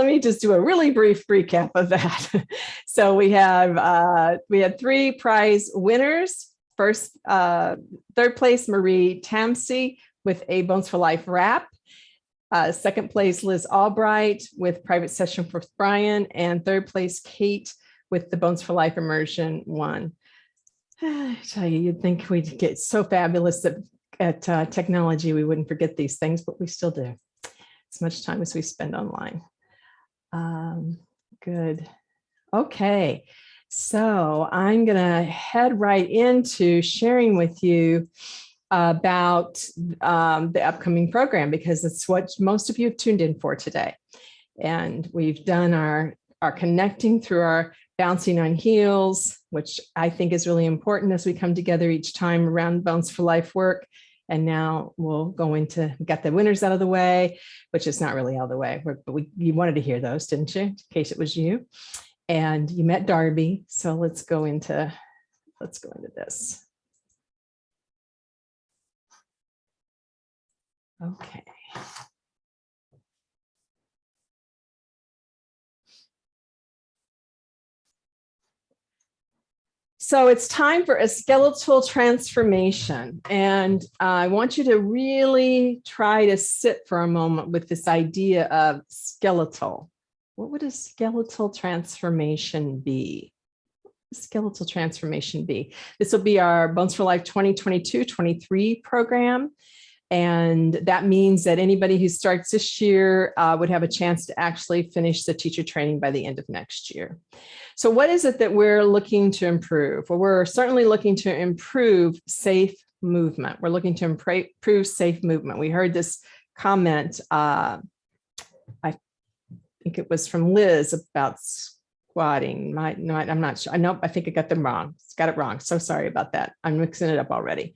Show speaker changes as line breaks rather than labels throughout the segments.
let me just do a really brief recap of that. so we have uh, we had three prize winners. First, uh, third place, Marie Tamsey with a Bones for Life wrap. Uh, second place, Liz Albright with Private Session for Brian. And third place, Kate with the Bones for Life immersion one. I tell you, you'd think we'd get so fabulous at, at uh, technology, we wouldn't forget these things, but we still do. As much time as we spend online. Um, good. Okay, so I'm gonna head right into sharing with you about um, the upcoming program because it's what most of you have tuned in for today. And we've done our, our connecting through our bouncing on heels, which I think is really important as we come together each time around Bones for Life work. And now we'll go into get the winners out of the way, which is not really out of the way, but we, you wanted to hear those, didn't you? In case it was you. And you met Darby. So let's go into, let's go into this. Okay. So it's time for a skeletal transformation. And uh, I want you to really try to sit for a moment with this idea of skeletal. What would a skeletal transformation be? Skeletal transformation be? This will be our Bones for Life 2022-23 program. And that means that anybody who starts this year uh, would have a chance to actually finish the teacher training by the end of next year. So what is it that we're looking to improve? Well, we're certainly looking to improve safe movement. We're looking to improve safe movement. We heard this comment, uh, I think it was from Liz about squatting. My, no, I'm not sure. I know, I think I got them wrong. Got it wrong. So sorry about that. I'm mixing it up already.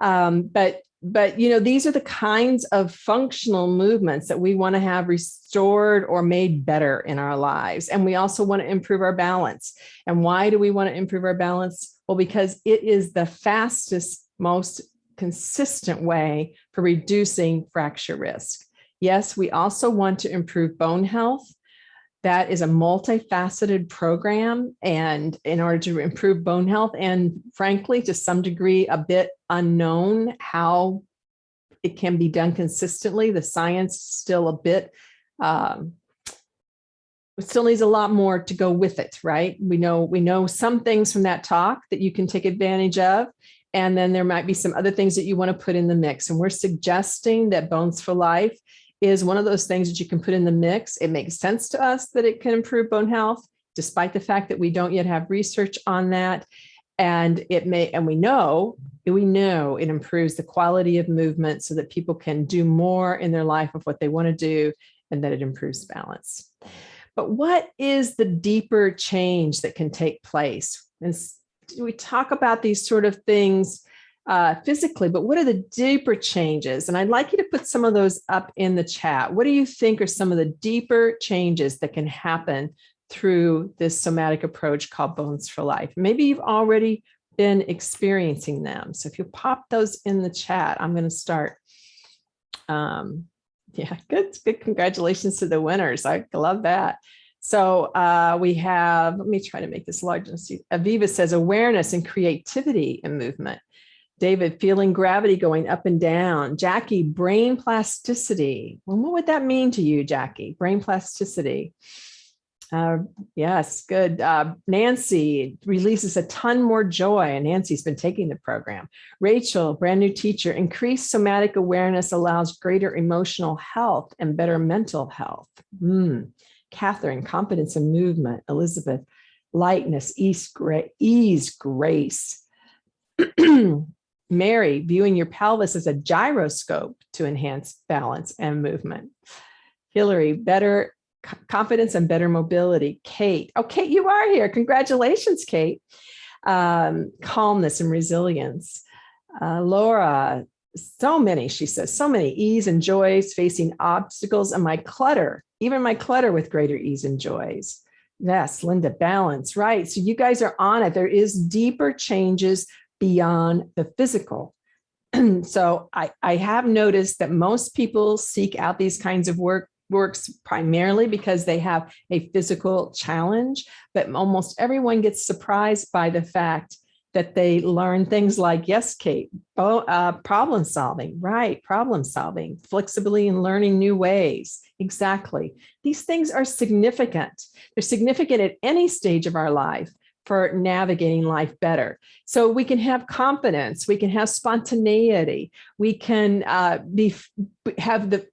Um, but but you know these are the kinds of functional movements that we want to have restored or made better in our lives and we also want to improve our balance. And why do we want to improve our balance? Well because it is the fastest most consistent way for reducing fracture risk. Yes we also want to improve bone health that is a multifaceted program and in order to improve bone health and frankly to some degree a bit unknown how it can be done consistently. The science still a bit um, still needs a lot more to go with it right? We know we know some things from that talk that you can take advantage of and then there might be some other things that you want to put in the mix. And we're suggesting that bones for life is one of those things that you can put in the mix. It makes sense to us that it can improve bone health, despite the fact that we don't yet have research on that. And it may, and we know, we know it improves the quality of movement so that people can do more in their life of what they want to do and that it improves balance. But what is the deeper change that can take place? And we talk about these sort of things uh, physically, but what are the deeper changes? And I'd like you to put some of those up in the chat. What do you think are some of the deeper changes that can happen through this somatic approach called Bones for Life? Maybe you've already been experiencing them. So if you pop those in the chat, I'm going to start. Um, yeah, good, good. Congratulations to the winners. I love that. So uh, we have, let me try to make this large. Aviva says awareness and creativity in movement. David, feeling gravity going up and down. Jackie, brain plasticity. Well, what would that mean to you, Jackie? Brain plasticity. Uh, yes, good. Uh, Nancy releases a ton more joy, and Nancy's been taking the program. Rachel, brand new teacher, increased somatic awareness allows greater emotional health and better mental health. Mm. Catherine, confidence and movement. Elizabeth, lightness, ease, gra ease grace. Mary, viewing your pelvis as a gyroscope to enhance balance and movement. Hillary, better confidence and better mobility. Kate, oh, Kate, you are here. Congratulations, Kate. Um, calmness and resilience. Uh, Laura, so many, she says, so many ease and joys facing obstacles and my clutter, even my clutter with greater ease and joys. Yes, Linda, balance, right. So you guys are on it. There is deeper changes beyond the physical. so I, I have noticed that most people seek out these kinds of work works primarily because they have a physical challenge, but almost everyone gets surprised by the fact that they learn things like, yes, Kate, oh, uh, problem solving, right, problem solving, flexibility and learning new ways. Exactly. These things are significant. They're significant at any stage of our life for navigating life better. So we can have confidence, we can have spontaneity, we can uh, be have the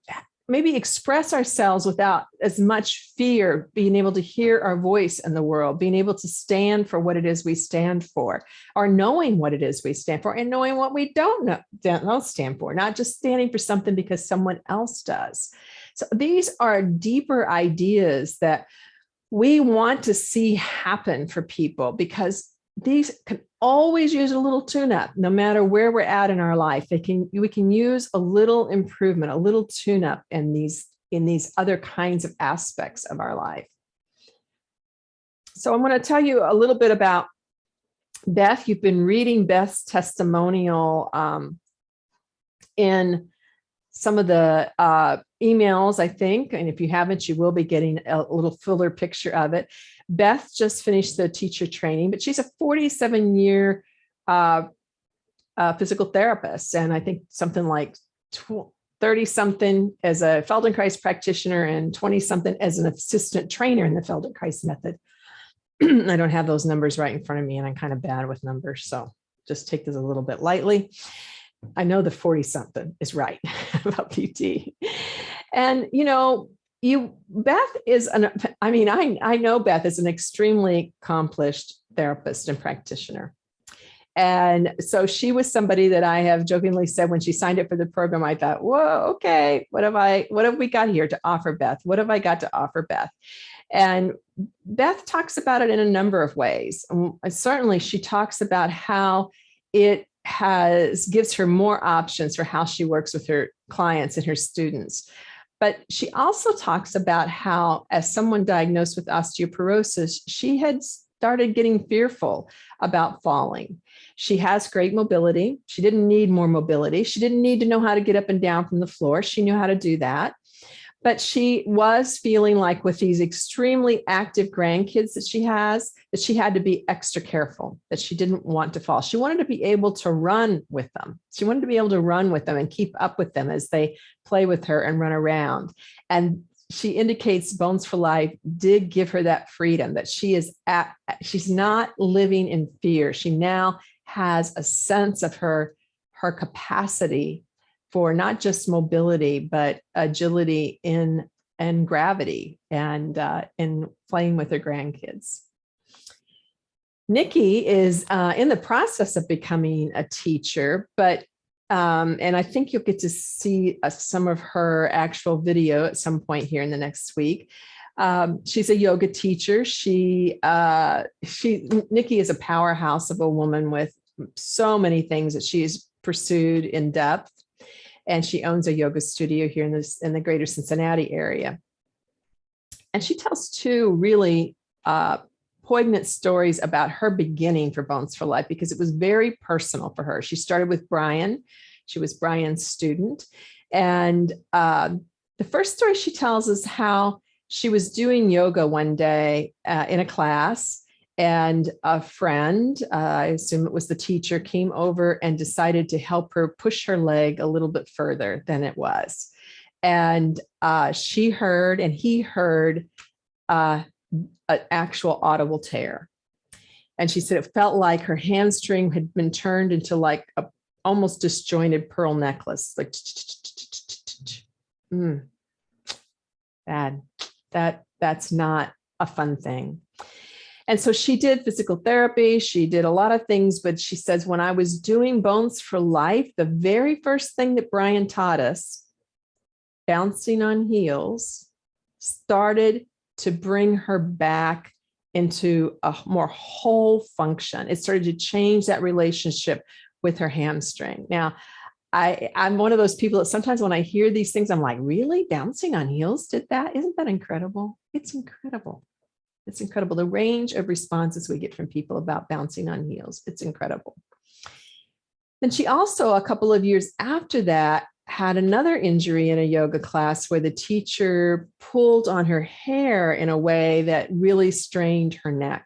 maybe express ourselves without as much fear, being able to hear our voice in the world, being able to stand for what it is we stand for, or knowing what it is we stand for and knowing what we don't know, don't stand for, not just standing for something because someone else does. So these are deeper ideas that we want to see happen for people because these can always use a little tune-up no matter where we're at in our life. They can we can use a little improvement a little tune-up in these in these other kinds of aspects of our life. So i'm going to tell you a little bit about beth. You've been reading beth's testimonial um, in some of the uh, emails, I think, and if you haven't, you will be getting a little fuller picture of it. Beth just finished the teacher training, but she's a 47 year uh, uh, physical therapist. And I think something like 30 something as a Feldenkrais practitioner and 20 something as an assistant trainer in the Feldenkrais method. I don't have those numbers right in front of me and I'm kind of bad with numbers. So just take this a little bit lightly. I know the 40 something is right about PT. And, you know, you Beth is an I mean I I know Beth is an extremely accomplished therapist and practitioner. And so she was somebody that I have jokingly said when she signed up for the program, I thought, whoa, okay, what have I, what have we got here to offer Beth? What have I got to offer Beth? And Beth talks about it in a number of ways. certainly she talks about how it has gives her more options for how she works with her clients and her students. But she also talks about how, as someone diagnosed with osteoporosis, she had started getting fearful about falling. She has great mobility. She didn't need more mobility. She didn't need to know how to get up and down from the floor. She knew how to do that but she was feeling like with these extremely active grandkids that she has, that she had to be extra careful, that she didn't want to fall. She wanted to be able to run with them. She wanted to be able to run with them and keep up with them as they play with her and run around. And she indicates Bones for Life did give her that freedom that she is at, she's not living in fear. She now has a sense of her, her capacity for not just mobility, but agility in and gravity and uh, in playing with her grandkids. Nikki is uh, in the process of becoming a teacher, but um, and I think you'll get to see uh, some of her actual video at some point here in the next week. Um, she's a yoga teacher. She, uh, she, Nikki is a powerhouse of a woman with so many things that she's pursued in depth and she owns a yoga studio here in this in the greater Cincinnati area. And she tells two really uh, poignant stories about her beginning for Bones for Life because it was very personal for her. She started with Brian. She was Brian's student. And uh, the first story she tells is how she was doing yoga one day uh, in a class and a friend, uh, I assume it was the teacher, came over and decided to help her push her leg a little bit further than it was. And uh, she heard and he heard uh, an actual audible tear. And she said it felt like her hamstring had been turned into like a almost disjointed pearl necklace, like mm, bad. That that's not a fun thing. And so she did physical therapy. She did a lot of things, but she says, when I was doing Bones for Life, the very first thing that Brian taught us, bouncing on heels, started to bring her back into a more whole function. It started to change that relationship with her hamstring. Now, I, I'm one of those people that sometimes when I hear these things, I'm like, really? Bouncing on heels did that? Isn't that incredible? It's incredible. It's incredible. The range of responses we get from people about bouncing on heels. It's incredible. And she also, a couple of years after that, had another injury in a yoga class where the teacher pulled on her hair in a way that really strained her neck.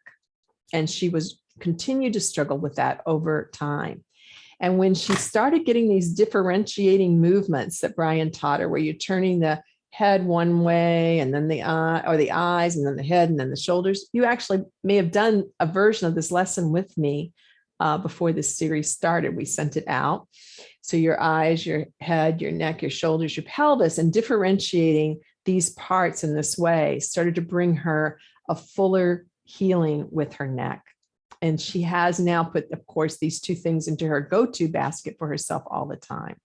And she was continued to struggle with that over time. And when she started getting these differentiating movements that Brian taught her, where you're turning the head one way and then the eye or the eyes and then the head and then the shoulders, you actually may have done a version of this lesson with me uh, before this series started. We sent it out. So your eyes, your head, your neck, your shoulders, your pelvis, and differentiating these parts in this way started to bring her a fuller healing with her neck. And she has now put, of course, these two things into her go-to basket for herself all the time.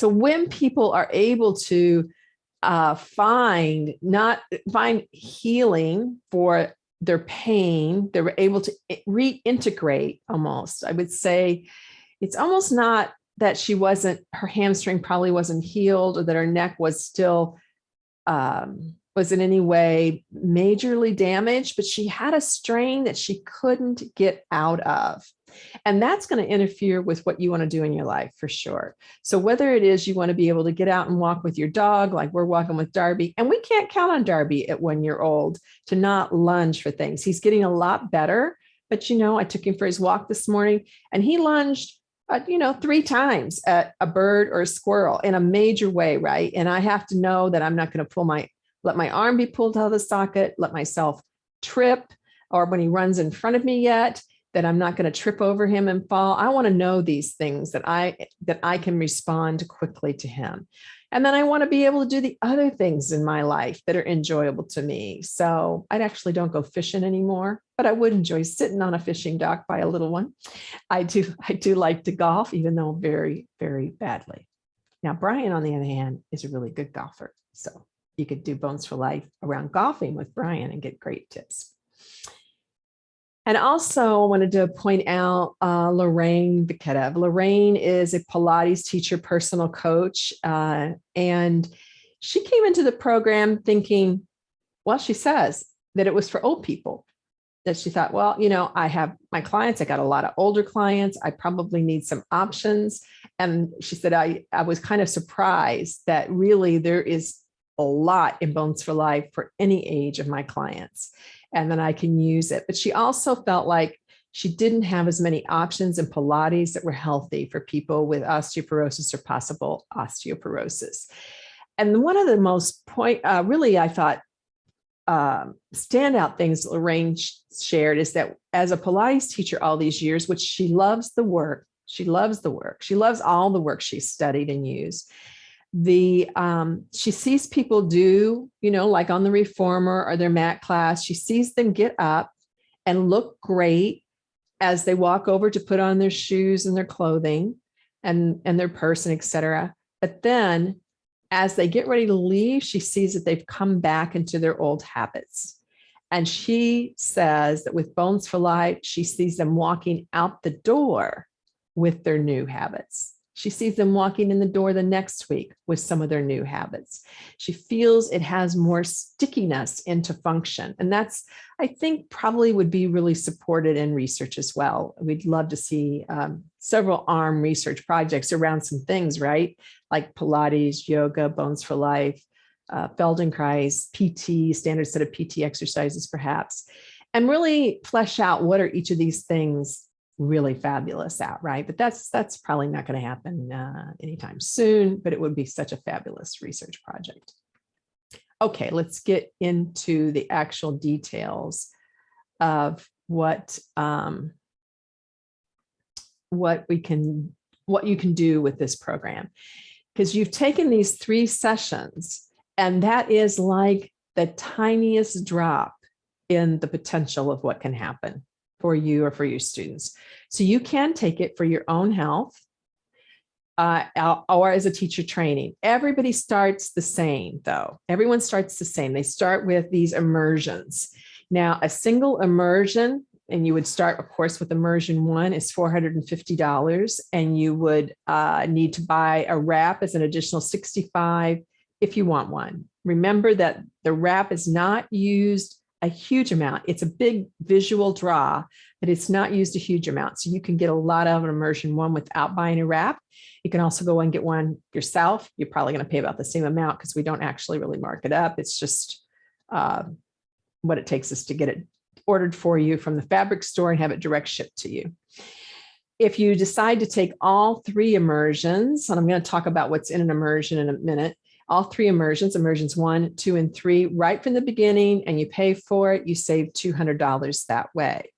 So when people are able to uh, find not find healing for their pain, they were able to reintegrate almost. I would say it's almost not that she wasn't, her hamstring probably wasn't healed or that her neck was still um, was in any way majorly damaged, but she had a strain that she couldn't get out of. And that's going to interfere with what you want to do in your life for sure. So whether it is you want to be able to get out and walk with your dog, like we're walking with Darby, and we can't count on Darby at one year old to not lunge for things. He's getting a lot better, but you know, I took him for his walk this morning and he lunged uh, you know, three times at a bird or a squirrel in a major way, right? And I have to know that I'm not going to pull my let my arm be pulled out of the socket, let myself trip, or when he runs in front of me yet, that I'm not going to trip over him and fall. I want to know these things that I that I can respond quickly to him. And then I want to be able to do the other things in my life that are enjoyable to me. So I actually don't go fishing anymore, but I would enjoy sitting on a fishing dock by a little one. I do, I do like to golf, even though very, very badly. Now, Brian, on the other hand, is a really good golfer. So you could do Bones for Life around golfing with Brian and get great tips. And also I wanted to point out uh, Lorraine Viketev. Lorraine is a Pilates teacher, personal coach, uh, and she came into the program thinking, well, she says that it was for old people, that she thought, well, you know, I have my clients, I got a lot of older clients, I probably need some options. And she said, I, I was kind of surprised that really there is a lot in Bones for Life for any age of my clients, and then I can use it. But she also felt like she didn't have as many options in Pilates that were healthy for people with osteoporosis or possible osteoporosis. And one of the most point, uh, really, I thought, um, standout things Lorraine shared is that as a Pilates teacher all these years, which she loves the work, she loves the work, she loves all the work she studied and used the um, she sees people do, you know, like on the reformer or their mat class, she sees them get up and look great as they walk over to put on their shoes and their clothing and, and their person, etc. But then as they get ready to leave, she sees that they've come back into their old habits. And she says that with Bones for Life, she sees them walking out the door with their new habits. She sees them walking in the door the next week with some of their new habits. She feels it has more stickiness into function. And that's, I think, probably would be really supported in research as well. We'd love to see um, several ARM research projects around some things, right? Like Pilates, yoga, Bones for Life, uh, Feldenkrais, PT, standard set of PT exercises, perhaps, and really flesh out what are each of these things really fabulous at, right? But that's that's probably not going to happen uh, anytime soon, but it would be such a fabulous research project. Okay, let's get into the actual details of what um, what we can what you can do with this program because you've taken these three sessions and that is like the tiniest drop in the potential of what can happen for you or for your students. So you can take it for your own health uh, or as a teacher training. Everybody starts the same though. Everyone starts the same. They start with these immersions. Now a single immersion, and you would start of course with immersion one is $450 and you would uh, need to buy a wrap as an additional 65 if you want one. Remember that the wrap is not used a huge amount. It's a big visual draw, but it's not used a huge amount. So you can get a lot of an immersion one without buying a wrap. You can also go and get one yourself. You're probably going to pay about the same amount because we don't actually really mark it up. It's just uh, what it takes us to get it ordered for you from the fabric store and have it direct shipped to you. If you decide to take all three immersions, and I'm going to talk about what's in an immersion in a minute, all three immersions, immersions one, two, and three, right from the beginning, and you pay for it, you save $200 that way.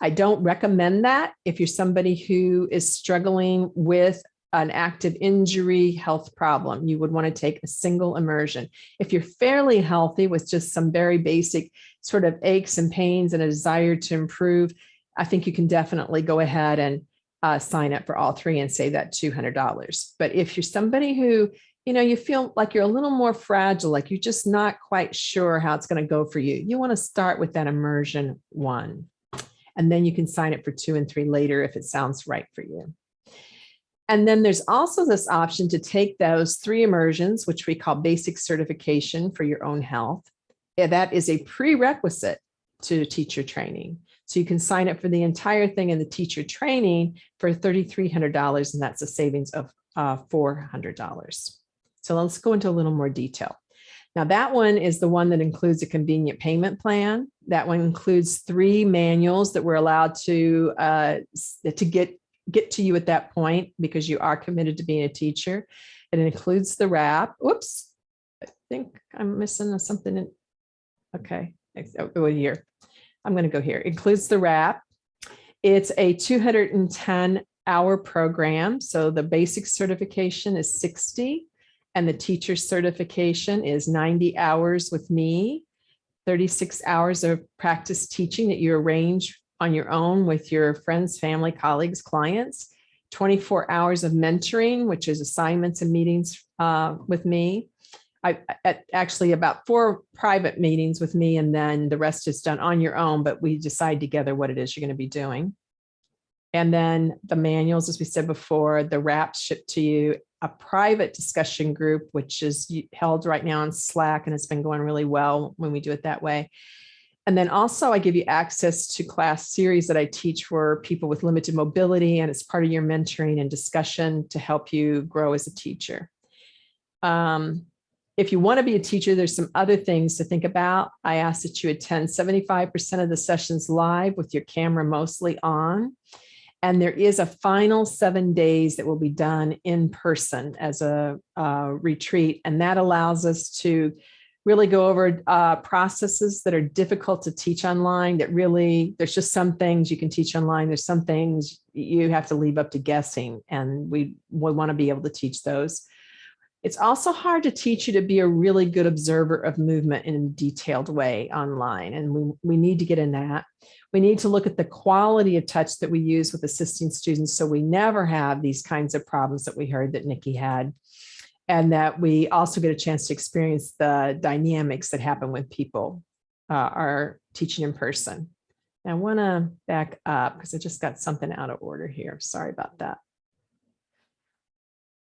I don't recommend that if you're somebody who is struggling with an active injury health problem, you would want to take a single immersion. If you're fairly healthy with just some very basic sort of aches and pains and a desire to improve, I think you can definitely go ahead and uh, sign up for all three and save that $200. But if you're somebody who you know, you feel like you're a little more fragile, like you're just not quite sure how it's going to go for you. You want to start with that immersion one, and then you can sign it for two and three later if it sounds right for you. And then there's also this option to take those three immersions, which we call basic certification for your own health. That is a prerequisite to teacher training. So you can sign up for the entire thing in the teacher training for $3,300, and that's a savings of uh, $400. So let's go into a little more detail. Now that one is the one that includes a convenient payment plan. That one includes three manuals that we're allowed to uh, to get get to you at that point because you are committed to being a teacher. It includes the wrap. Oops, I think I'm missing something. In, okay, go here. I'm going to go here. It includes the wrap. It's a 210 hour program. So the basic certification is 60 and the teacher certification is 90 hours with me, 36 hours of practice teaching that you arrange on your own with your friends, family, colleagues, clients, 24 hours of mentoring, which is assignments and meetings uh, with me. I actually about four private meetings with me and then the rest is done on your own, but we decide together what it is you're going to be doing. And then the manuals, as we said before, the wraps shipped to you, a private discussion group, which is held right now on Slack and it's been going really well when we do it that way. And then also I give you access to class series that I teach for people with limited mobility and it's part of your mentoring and discussion to help you grow as a teacher. Um, if you want to be a teacher, there's some other things to think about. I ask that you attend 75% of the sessions live with your camera mostly on. And there is a final seven days that will be done in person as a uh, retreat. And that allows us to really go over uh, processes that are difficult to teach online that really, there's just some things you can teach online. There's some things you have to leave up to guessing and we, we wanna be able to teach those. It's also hard to teach you to be a really good observer of movement in a detailed way online. And we, we need to get in that. We need to look at the quality of touch that we use with assisting students so we never have these kinds of problems that we heard that Nikki had. And that we also get a chance to experience the dynamics that happen when people uh, are teaching in person. I want to back up because I just got something out of order here. Sorry about that.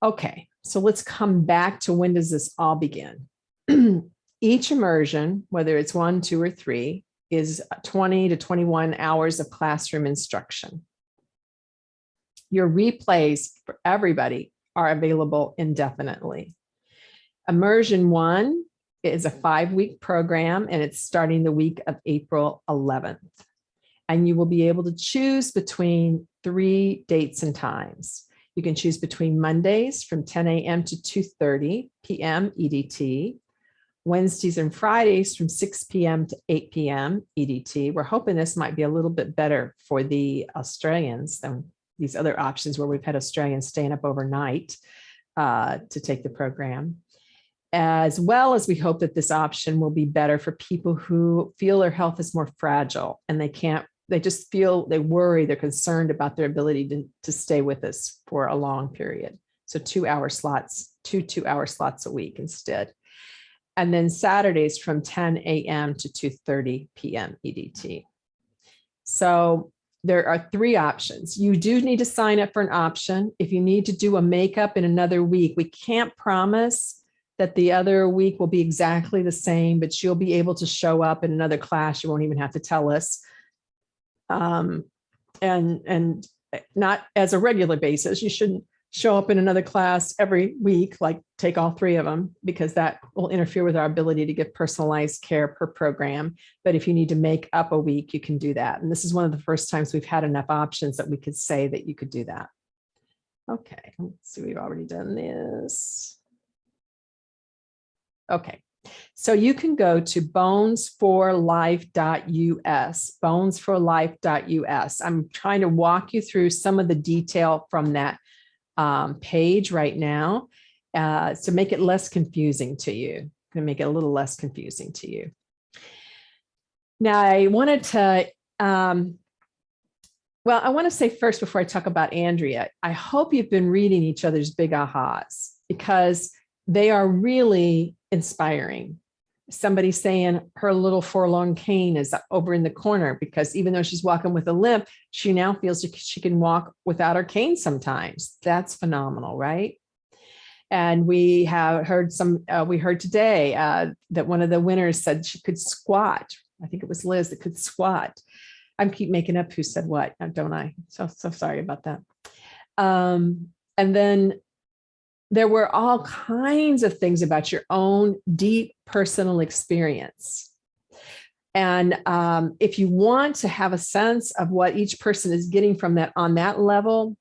Okay, so let's come back to when does this all begin? Each immersion, whether it's one, two, or three, is 20 to 21 hours of classroom instruction. Your replays for everybody are available indefinitely. Immersion one is a five week program and it's starting the week of April 11th. And you will be able to choose between three dates and times. You can choose between Mondays from 10 a.m. to 2.30 p.m. EDT, Wednesdays and Fridays from 6 p.m. to 8 p.m. EDT. We're hoping this might be a little bit better for the Australians than these other options where we've had Australians staying up overnight uh, to take the program. As well as we hope that this option will be better for people who feel their health is more fragile and they can't they just feel they worry, they're concerned about their ability to, to stay with us for a long period. So two hour slots, two two hour slots a week instead. And then Saturdays from 10 a.m. to 2.30 p.m. EDT. So there are three options. You do need to sign up for an option. If you need to do a makeup in another week, we can't promise that the other week will be exactly the same, but you'll be able to show up in another class. You won't even have to tell us. Um, and, and not as a regular basis. You shouldn't show up in another class every week, like take all three of them, because that will interfere with our ability to give personalized care per program. But if you need to make up a week, you can do that. And this is one of the first times we've had enough options that we could say that you could do that. Okay, let's see, we've already done this. Okay, so you can go to bonesforlife.us, bonesforlife.us. I'm trying to walk you through some of the detail from that um, page right now uh, to make it less confusing to you, to make it a little less confusing to you. Now, I wanted to, um, well, I want to say first before I talk about Andrea, I hope you've been reading each other's big ahas because they are really inspiring. Somebody saying her little forlorn cane is over in the corner because even though she's walking with a limp, she now feels like she can walk without her cane sometimes. That's phenomenal, right? And we have heard some, uh, we heard today uh, that one of the winners said she could squat. I think it was Liz that could squat. I'm keep making up who said what, don't I? So, so sorry about that. Um, and then there were all kinds of things about your own deep personal experience. And um, if you want to have a sense of what each person is getting from that on that level,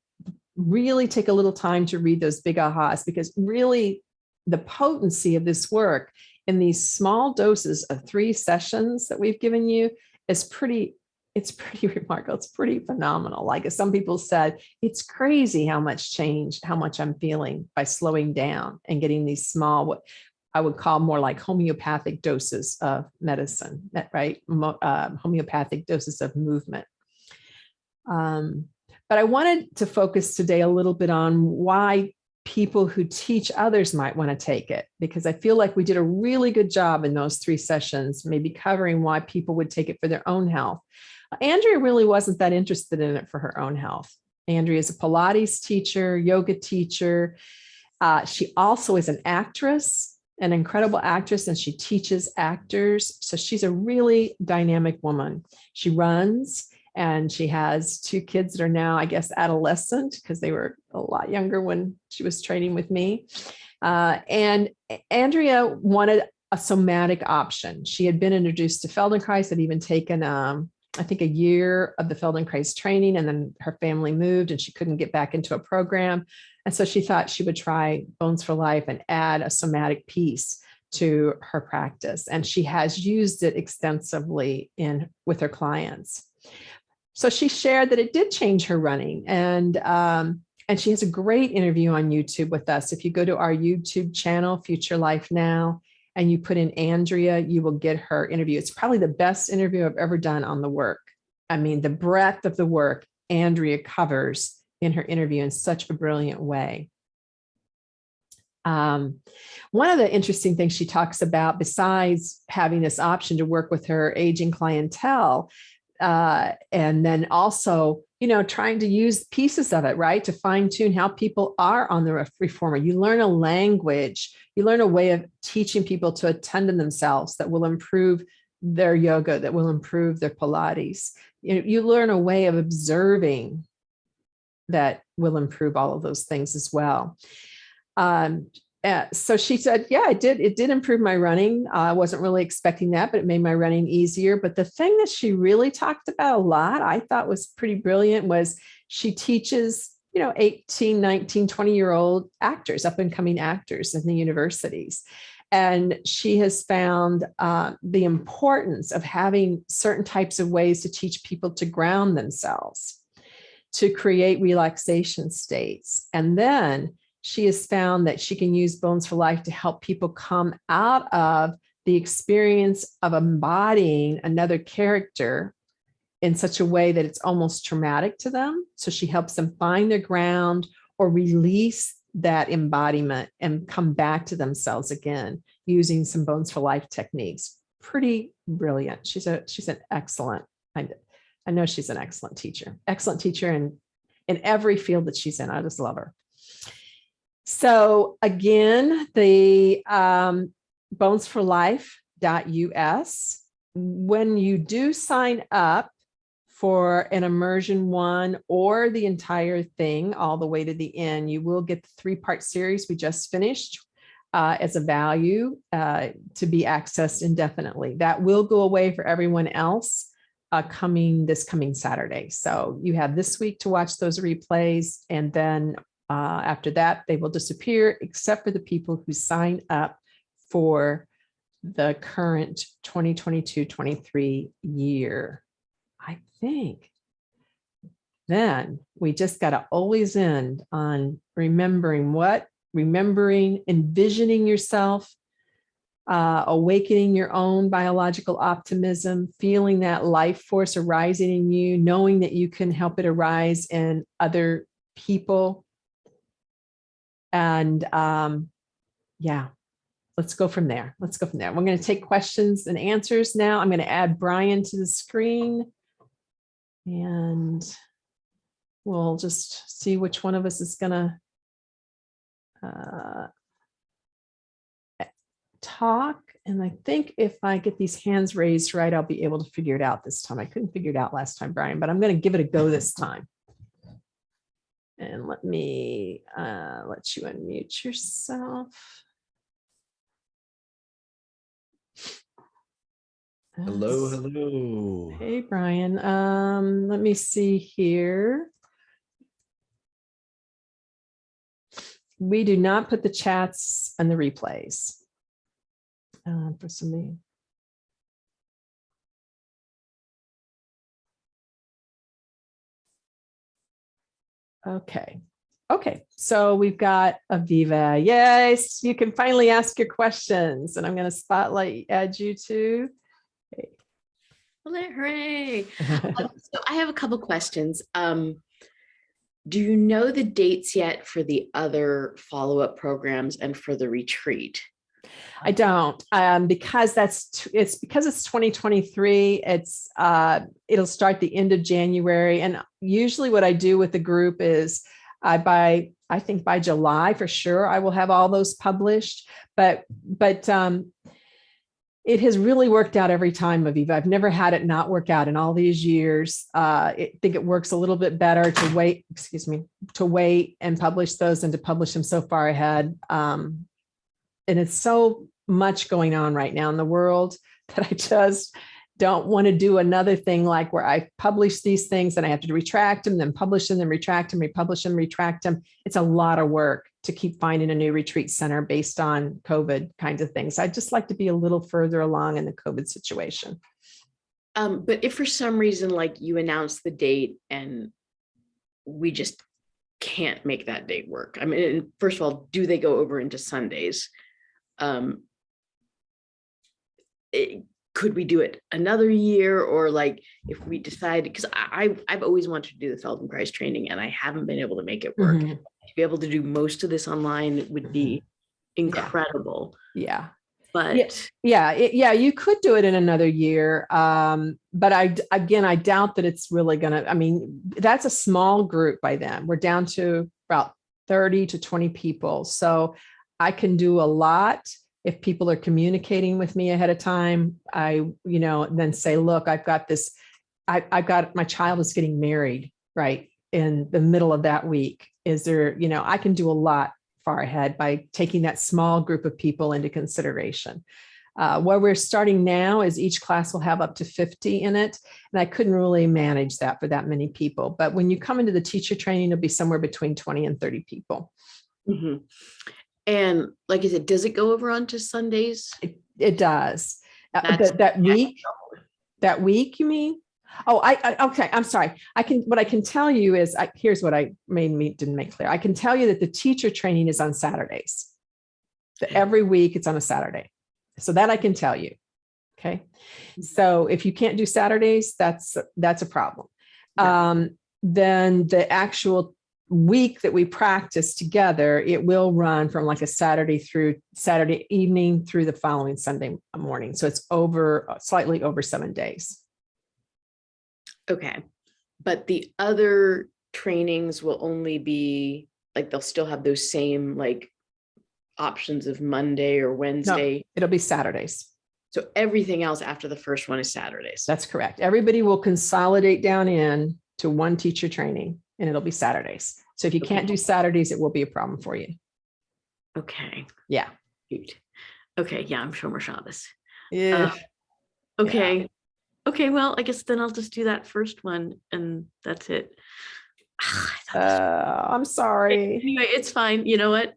really take a little time to read those big ahas because really the potency of this work in these small doses of three sessions that we've given you is pretty it's pretty remarkable. It's pretty phenomenal. Like as some people said, it's crazy how much change, how much I'm feeling by slowing down and getting these small, what I would call more like homeopathic doses of medicine, right? Uh, homeopathic doses of movement. Um, but I wanted to focus today a little bit on why people who teach others might want to take it, because I feel like we did a really good job in those three sessions, maybe covering why people would take it for their own health. Andrea really wasn't that interested in it for her own health. Andrea is a Pilates teacher, yoga teacher. Uh, she also is an actress, an incredible actress, and she teaches actors. So she's a really dynamic woman. She runs and she has two kids that are now, I guess, adolescent because they were a lot younger when she was training with me. Uh, and Andrea wanted a somatic option. She had been introduced to Feldenkrais, had even taken um, I think a year of the Feldenkrais training and then her family moved and she couldn't get back into a program. And so she thought she would try Bones for Life and add a somatic piece to her practice. And she has used it extensively in with her clients. So she shared that it did change her running and um, and she has a great interview on YouTube with us. If you go to our YouTube channel, Future Life Now, and you put in Andrea, you will get her interview. It's probably the best interview I've ever done on the work. I mean, the breadth of the work Andrea covers in her interview in such a brilliant way. Um, one of the interesting things she talks about, besides having this option to work with her aging clientele, uh, and then also, you know, trying to use pieces of it, right, to fine tune how people are on the reformer. You learn a language, you learn a way of teaching people to attend to themselves that will improve their yoga, that will improve their Pilates. You, know, you learn a way of observing that will improve all of those things as well. Um, uh, so she said, yeah, it did. It did improve my running. Uh, I wasn't really expecting that, but it made my running easier. But the thing that she really talked about a lot, I thought was pretty brilliant was she teaches, you know, 18, 19, 20 year old actors, up and coming actors in the universities. And she has found uh, the importance of having certain types of ways to teach people to ground themselves, to create relaxation states. And then she has found that she can use Bones for Life to help people come out of the experience of embodying another character in such a way that it's almost traumatic to them. So she helps them find their ground or release that embodiment and come back to themselves again using some Bones for Life techniques. Pretty brilliant. She's a she's an excellent, I, I know she's an excellent teacher, excellent teacher in, in every field that she's in. I just love her. So again, the um, bonesforlife.us, when you do sign up for an immersion one or the entire thing all the way to the end, you will get the three-part series we just finished uh, as a value uh, to be accessed indefinitely. That will go away for everyone else uh, coming this coming Saturday. So you have this week to watch those replays and then uh, after that, they will disappear except for the people who sign up for the current 2022-23 year. I think then we just got to always end on remembering what, remembering, envisioning yourself, uh, awakening your own biological optimism, feeling that life force arising in you, knowing that you can help it arise in other people. And um, yeah, let's go from there. Let's go from there. We're going to take questions and answers now. I'm going to add Brian to the screen. And we'll just see which one of us is going to uh, talk. And I think if I get these hands raised right, I'll be able to figure it out this time. I couldn't figure it out last time, Brian, but I'm going to give it a go this time. And let me uh, let you unmute yourself.
Hello, hello.
Hey, Brian. Um, let me see here. We do not put the chats and the replays. Uh, for somebody. Okay. Okay, so we've got Aviva. Yes, you can finally ask your questions and I'm going to spotlight add you to.
Hooray, hooray. Um, so I have a couple questions. Um, do you know the dates yet for the other follow-up programs and for the retreat?
I don't, um, because that's, it's because it's 2023, it's, uh, it'll start the end of January. And usually what I do with the group is I by, I think by July for sure, I will have all those published, but, but, um, it has really worked out every time, Aviva. I've never had it not work out in all these years. Uh, I think it works a little bit better to wait, excuse me, to wait and publish those and to publish them so far ahead. Um, and it's so much going on right now in the world that I just don't want to do another thing like where I publish these things and I have to retract them, then publish them, then retract them, republish them, retract them. It's a lot of work to keep finding a new retreat center based on COVID kinds of things. I'd just like to be a little further along in the COVID situation.
Um, but if for some reason, like you announce the date and we just can't make that date work. I mean, first of all, do they go over into Sundays? Um, it- could we do it another year or like if we decide, because I, I've- I've always wanted to do the Feldenkrais training and I haven't been able to make it work.
Mhm.
To be able to do most of this online would be incredible,
Yeah.
but
Yeah, it, yeah, you could do it in another year. Um, but I again, I doubt that it's really gonna, I mean, that's a small group by then. We're down to about 30 to 20 people. So I can do a lot if people are communicating with me ahead of time. I, you know, then say, look, I've got this, I, I've got, my child is getting married, right? In the middle of that week. Is there, you know, I can do a lot far ahead by taking that small group of people into consideration. Uh, where we're starting now is each class will have up to 50 in it. And I couldn't really manage that for that many people. But when you come into the teacher training, it'll be somewhere between 20 and 30 people.
Mhm. And like I said, does it go over onto Sundays?
It, it does. Uh, that, that week, that week, you mean? Oh, I, I, okay, I'm sorry. I can, what I can tell you is, I, here's what I made me, didn't make clear. I can tell you that the teacher training is on Saturdays. That every week it's on a Saturday. So that I can tell you. Okay. So if you can't do Saturdays, that's, that's a problem.
Yeah.
Um, then the actual week that we practice together, it will run from like a Saturday through Saturday evening through the following Sunday morning. So it's over, slightly over seven days.
Okay, but the other trainings will only be like they'll still have those same like options of Monday or Wednesday.
It'll be Saturdays.
So everything else after the first one is Saturdays.
That's correct. Everybody will consolidate down in to one teacher training and it'll be Saturdays. So if you can't do Saturdays, it will be a problem for you.
Okay,
Yeah.
Okay, yeah, I'm Shomer Shabbos.
Yeah.
Okay. Okay, well, I guess then I'll just do that first one and that's it.
Uh, I'm sorry.
Anyway, it's fine. You know what?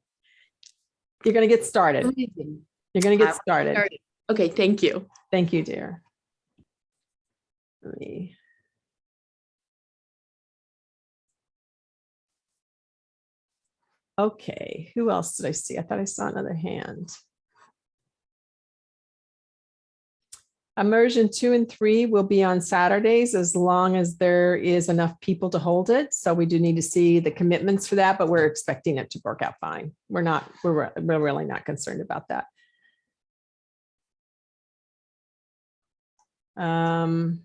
You're going to get started. You're going to get started.
Started. Okay, thank you.
Thank you, dear. Let me. Okay, who else did I see? I thought I saw another hand. Immersion two and three will be on Saturdays as long as there is enough people to hold it. So we do need to see the commitments for that, but we're expecting it to work out fine. We're not, we're, re- we're really not concerned about that. Um,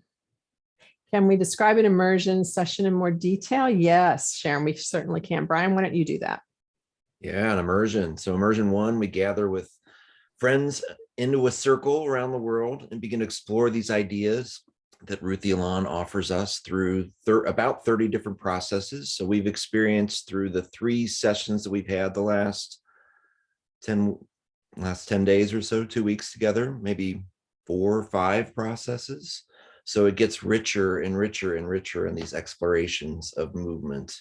Can we describe an immersion session in more detail? Yes, Sharon, we certainly can. Brian, why don't you do that?
Yeah, an immersion. So immersion one, we gather with friends into a circle around the world and begin to explore these ideas that Ruth Alon offers us through thir- about 30 different processes. So we've experienced through the three sessions that we've had the last 10, last 10 days or so, two weeks together, maybe four or five processes. So it gets richer and richer and richer in these explorations of movement.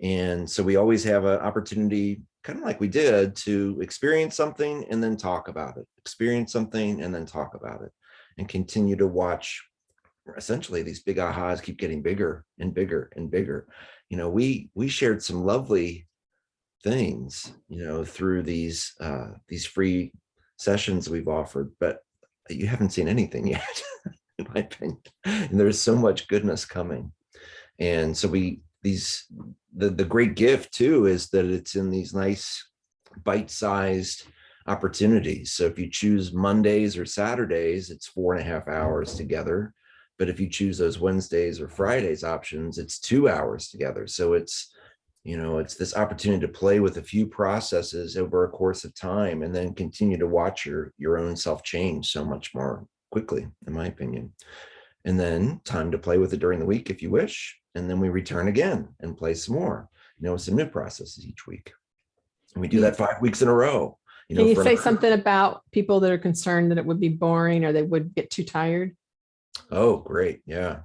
And so we always have an opportunity, kind of like we did, to experience something and then talk about it, experience something and then talk about it, and continue to watch. Essentially, these big ahas keep getting bigger and bigger and bigger. You know, we we shared some lovely things, you know, through these uh, these free sessions we've offered, but you haven't seen anything yet, in my opinion. And there's so much goodness coming. And so we these the the great gift too is that it's in these nice bite-sized opportunities. So if you choose Mondays or Saturdays, it's four and a half hours together. But if you choose those Wednesdays or Fridays options, it's two hours together. So it's, you know, it's this opportunity to play with a few processes over a course of time and then continue to watch your your own self change so much more quickly, in my opinion. And then time to play with it during the week if you wish. And then we return again and play some more, you know, some new processes each week. And we do that five weeks in a row. You know,
Can
you
say something about people that are concerned that it would be boring or they would get too tired?
Oh, great. Yeah.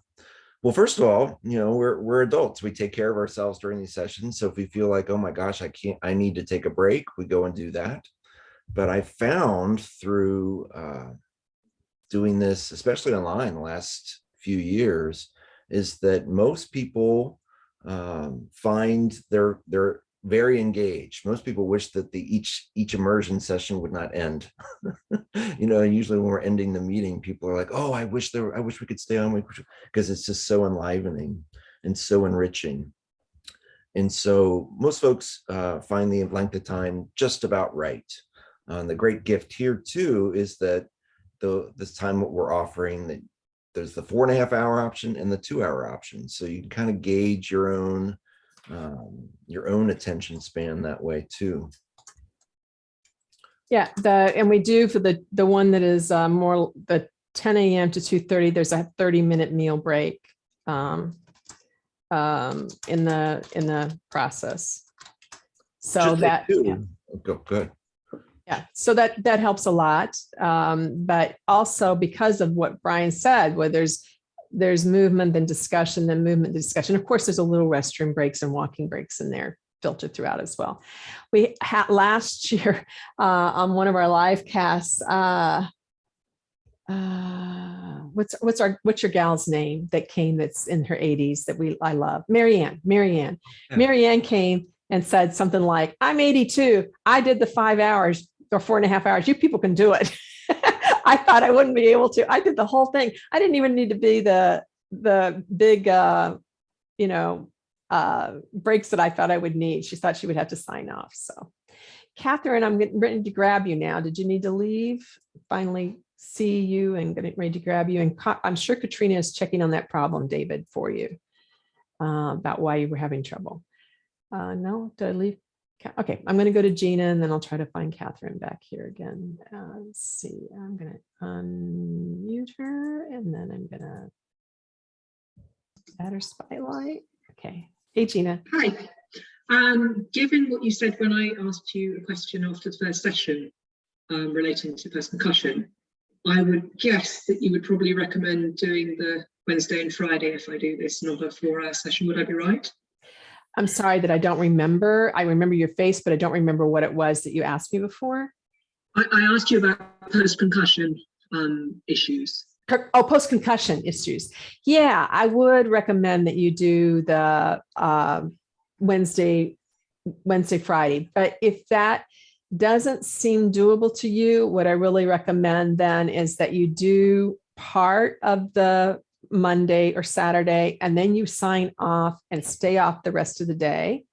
Well, first of all, you know, we're we're adults. We take care of ourselves during these sessions. So if we feel like, oh my gosh, I can't, I need to take a break, we go and do that. But I found through uh, doing this, especially online the last few years, is that most people um, find they're they're very engaged. Most people wish that the each each immersion session would not end. you know, usually when we're ending the meeting, people are like, "Oh, I wish there, I wish we could stay on," because it's just so enlivening and so enriching. And so most folks uh, find the length of time just about right. Uh, and the great gift here too is that the this time what we're offering that there's the four and a half hour option and the two hour option. So you can kind of gauge your own um, your own attention span that way too.
Yeah, the, and we do for the, the one that is uh, more the 10 AM to 2:30, there's a 30 minute meal break um, um, in the, in the process. So
Just
that,
two.
yeah.
Go good.
Yeah, so that, that helps a lot. Um, but also because of what Brian said, where there's, there's movement and discussion, then movement, discussion. Of course, there's a little restroom breaks and walking breaks in there filtered throughout as well. We had last year uh, on one of our live casts, uh, uh, what's, what's our, what's your gal's name that came that's in her eighties that we, I love? Marianne, Marianne.
Yeah.
Marianne came and said something like, I'm 82. I did the five hours or four and a half hours. You people can do it. I thought I wouldn't be able to. I did the whole thing. I didn't even need to be the, the big, uh, you know, uh, breaks that I thought I would need. She thought she would have to sign off. So Catherine, I'm getting ready to grab you now. Did you need to leave? Finally see you and getting ready to grab you. And I'm sure Katrina is checking on that problem, David, for you uh, about why you were having trouble. Uh, no, did I leave? Okay, I'm gonna go to Gina and then I'll try to find Catherine back here again. Uh, let's see, I'm gonna unmute her and then I'm gonna add her spotlight. Okay, hey Gina.
Hi. Um, given what you said when I asked you a question after the first session um, relating to first concussion, I would guess that you would probably recommend doing the Wednesday and Friday if I do this, not a four-hour session. Would I be right?
I'm sorry that I don't remember. I remember your face, but I don't remember what it was that you asked me before.
I, I asked you about post-concussion um, issues.
Oh, post-concussion issues. Yeah, I would recommend that you do the um, Wednesday, Wednesday, Friday. But if that doesn't seem doable to you, what I really recommend then is that you do part of the Monday or Saturday, and then you sign off and stay off the rest of the day.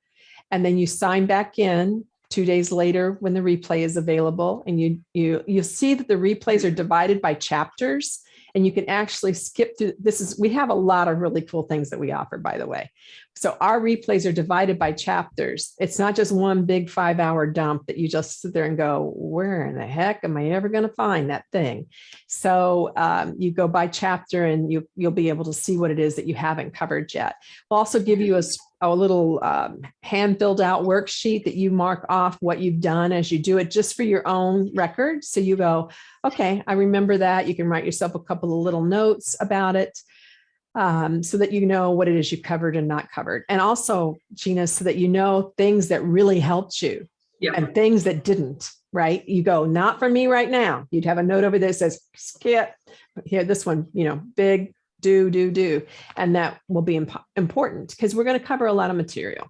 And then you sign back in two days later when the replay is available and you you you see that the replays are divided by chapters and you can actually skip through this is we have a lot of really cool things that we offer by the way. So our replays are divided by chapters. It's not just one big five hour dump that you just sit there and go where in the heck am i ever going to find that thing? So um, you go by chapter and you you'll be able to see what it is that you haven't covered yet. We'll also give you a, a little um, hand filled out worksheet that you mark off what you've done as you do it just for your own record so you go okay, I remember that. You can write yourself a couple of little notes about it um, so that you know what it is you've covered and not covered. And also, Gina, so that you know things that really helped you
Yeah.
and things that didn't, right? You go, not for me right now. You'd have a note over there that says, skip. Here, this one, you know, big, do, do, do. And that will be impo- important because we're going to cover a lot of material.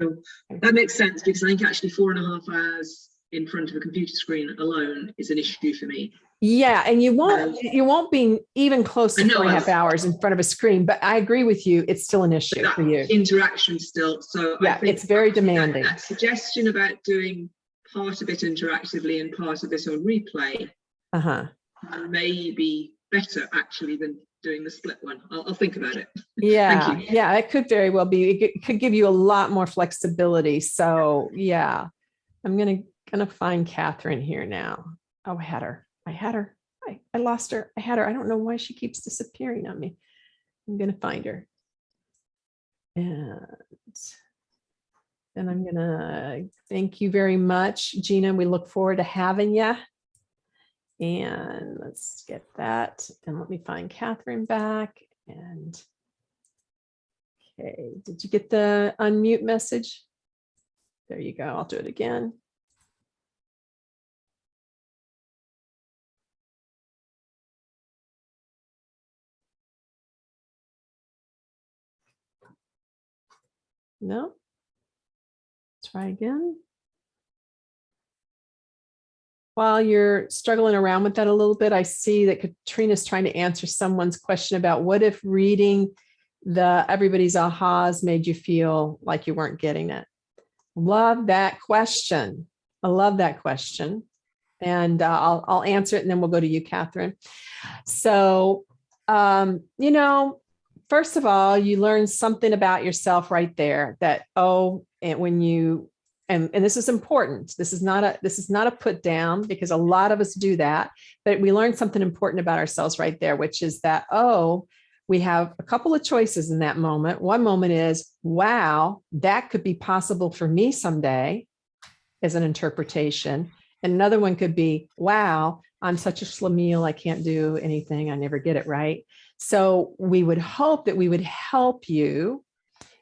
Sure. That makes sense because I think actually four and a half hours in front of a computer screen alone is an issue for me.
Yeah, and you won't you won't be even close to
know,
four and a half hours in front of a screen, but I agree with you. It's still an issue for you.
interaction still. So I
Yeah, it's very
actually that-
demanding.
That suggestion about doing part of it interactively and part of it on replay
Uh-huh.
may be better actually than doing the split one. I'll, I'll think about it.
Yeah,
you.
yeah, it could very well be. It could- it could give you a lot more flexibility. So yeah, I'm gonna gonna find Catherine here now. Oh, I had her. I had her. I, I lost her. I had her. I don't know why she keeps disappearing on me. I'm gonna find her. And then I'm gonna thank you very much, Gina. We look forward to having you. And let's get that. And let me find Catherine back and Okay, did you get the unmute message? There you go. I'll do it again. No. Try again. While you're struggling around with that a little bit, I see that Katrina's trying to answer someone's question about what if reading the everybody's ahas made you feel like you weren't getting it? Love that question. I love that question. And uh, I'll, I'll answer it and then we'll go to you, Catherine. So, um, you know, first of all, you learn something about yourself right there that, oh, and when you, and, and this is important. This is not a, this is not a put down because a lot of us do that, but we learn something important about ourselves right there, which is that, oh, we have a couple of choices in that moment. One moment is, wow, that could be possible for me someday as an interpretation. And another one could be, wow, I'm such a schlemiel, I can't do anything, I never get it right. So we would hope that we would help you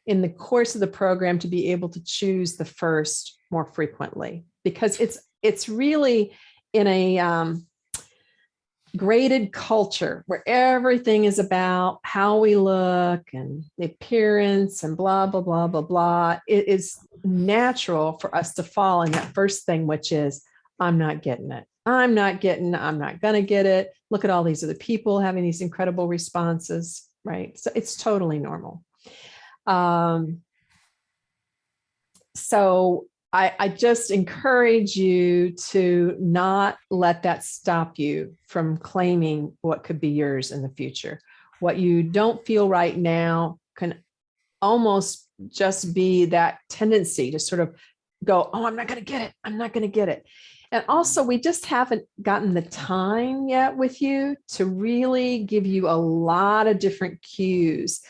in the course of the program to be able to choose the first more frequently because it's it's really in a um, graded culture where everything is about how we look and the appearance and blah, blah, blah, blah, blah. It is natural for us to fall in that first thing, which is, I'm not getting it. I'm not getting, I'm not going to get it. Look at all these other people having these incredible responses, right? So it's totally normal. Um, so I, I just encourage you to not let that stop you from claiming what could be yours in the future. What you don't feel right now can almost just be that tendency to sort of go, oh, I'm not going to get it. I'm not going to get it. And also, we just haven't gotten the time yet with you to really give you a lot of different cues,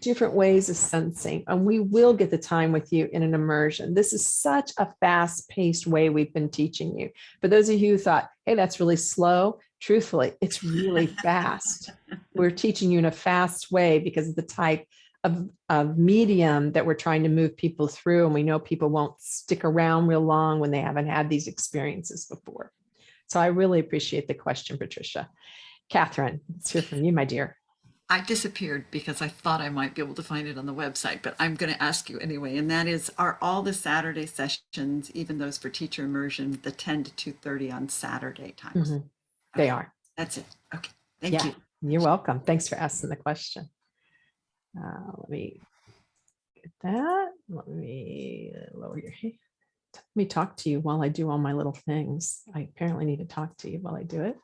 different ways of sensing. And we will get the time with you in an immersion. This is such a fast paced way we've been teaching you. For those of you who thought, hey, that's really slow, truthfully, it's really fast. We're teaching you in a fast way because of the type of, of medium that we're trying to move people through. And we know people won't stick around real long when they haven't had these experiences before. So I really appreciate the question, Patricia. Catherine, let's hear from you, my dear.
I disappeared because I thought I might be able to find it on the website, but I'm going to ask you anyway. And that is, are all the Saturday sessions, even those for teacher immersion, the 10 to 2.30 on Saturday times?
Mhm. They
Okay,
are.
That's it. Okay. Thank
Yeah.
you.
You're welcome. Thanks for asking the question. Uh, let me get that. Let me lower your hand. Let me talk to you while I do all my little things. I apparently need to talk to you while I do it.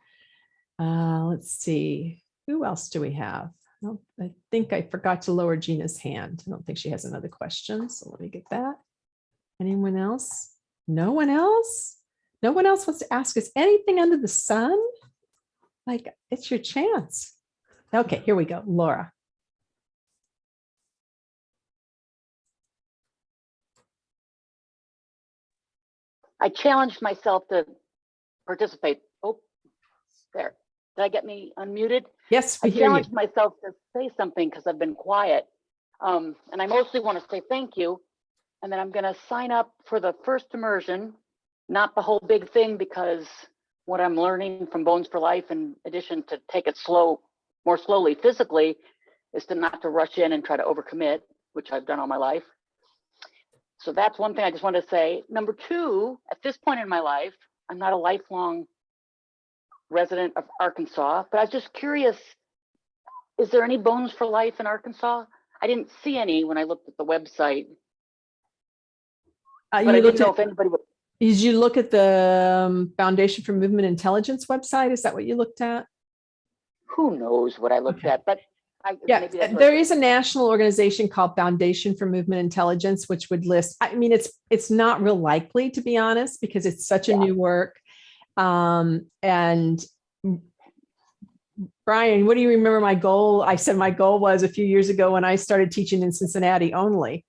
Uh, let's see. Who else do we have? I I think I forgot to lower Gina's hand. I don't think she has another question. So let me get that. Anyone else? No one else? No one else wants to ask us anything under the sun? Like, it's your chance. Okay, here we go. Laura.
I challenged myself to participate. Oh, there. Did I get me unmuted?
Yes,
I
hear you.
challenged myself to say something because I've been quiet. Um, and I mostly want to say thank you. And then I'm going to sign up for the first immersion, not the whole big thing, because what I'm learning from Bones for Life, in addition to take it slow, more slowly physically, is to not to rush in and try to overcommit, which I've done all my life. So that's one thing I just wanted to say. Number two, at this point in my life, I'm not a lifelong resident of Arkansas, but I was just curious, is there any Bones for Life in Arkansas? I didn't see any when I looked at the website,
Uh,
but I
you
didn't know
at,
if anybody would.
did you look at the um, Foundation for Movement Intelligence website? Is that what you looked at?
Who knows what I looked
Okay.
at, but I.
Yeah, there is a national organization called Foundation for Movement Intelligence, which would list, I mean, it's, it's not real likely, to be honest, because it's such a
Yeah.
new work. Um, and Brian, what do you remember my goal? I said my goal was a few years ago when I started teaching in Cincinnati only.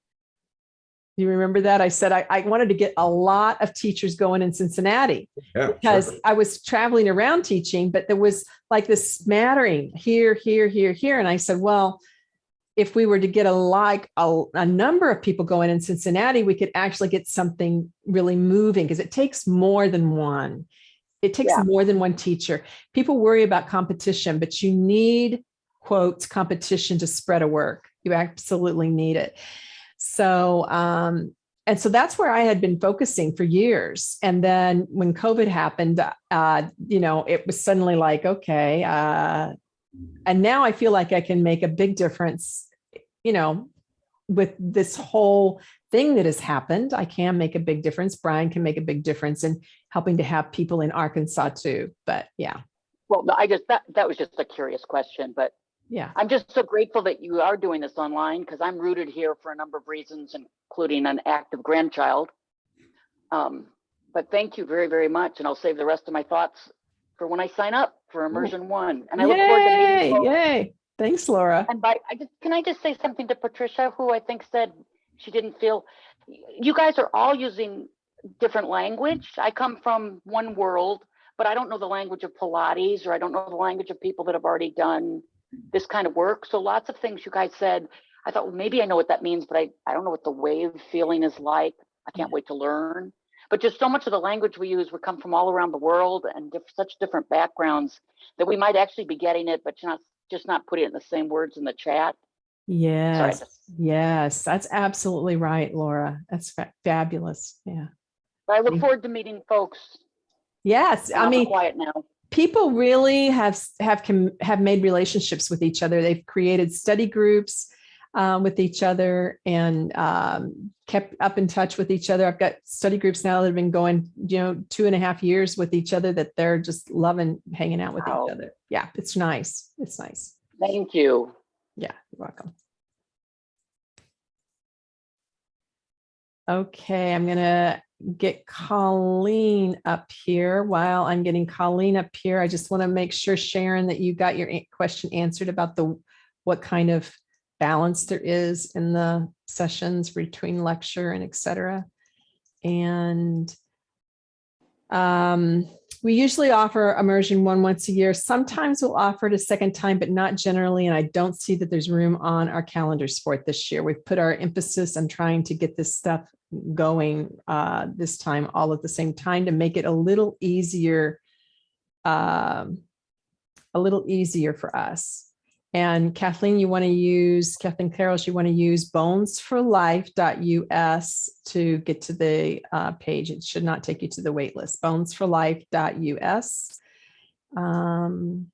You remember that? I said I, I wanted to get a lot of teachers going in Cincinnati
Yeah,
because
sure.
I was traveling around teaching, but there was like this smattering here, here, here, here. And I said, well, if we were to get a like a, a number of people going in Cincinnati, we could actually get something really moving because it takes more than one. It takes
Yeah.
more than one teacher. People worry about competition, but you need quotes competition to spread a work. You absolutely need it. So, um, and so that's where I had been focusing for years. And then when COVID happened, uh, you know, it was suddenly like, okay, uh, and now I feel like I can make a big difference, you know, with this whole thing that has happened. I can make a big difference. Brian can make a big difference in helping to have people in Arkansas too. But yeah,
Well, I just, that, that was just a curious question, but
yeah.
I'm just so grateful that you are doing this online because I'm rooted here for a number of reasons, including an active grandchild. Um, but thank you very, very much. And I'll save the rest of my thoughts for when I sign up for immersion one. And I look forward to
Yay,
meeting folks.
yay. Thanks, Laura.
And by, I just, can I just say something to Patricia, who I think said she didn't feel, you guys are all using different language. I come from one world, but I don't know the language of Pilates, or I don't know the language of people that have already done this kind of work. So lots of things you guys said, I thought, well, maybe I know what that means, but I, I don't know what the wave feeling is like. I can't mm-hmm. wait to learn. But just so much of the language we use we come from all around the world and diff- such different backgrounds that we might actually be getting it, but not just not putting it in the same words in the chat.
Yes,
just-
yes, that's absolutely right, Laura. That's fa- fabulous. Yeah.
I look forward to meeting folks.
Yes, I mean,
quiet now.
People really have have have made relationships with each other. They've created study groups um, with each other and um, kept up in touch with each other. I've got study groups now that have been going, you know, two and a half years with each other that they're just loving hanging out with
Wow.
each other. Yeah, it's nice. It's nice.
Thank you.
Yeah, you're welcome. Okay, I'm gonna get Colleen up here. While I'm getting Colleen up here, I just want to make sure, Sharon, that you got your question answered about the, what kind of balance there is in the sessions between lecture and et cetera. And um, we usually offer immersion one once a year. Sometimes we'll offer it a second time, but not generally. And I don't see that there's room on our calendars for this year. We've put our emphasis on trying to get this stuff going uh, this time all at the same time to make it a little easier, um, a little easier for us. And Kathleen, you want to use, Kathleen Carrolls, you want to use bonesforlife.us to get to the uh, page. It should not take you to the wait list, bonesforlife.us. Um,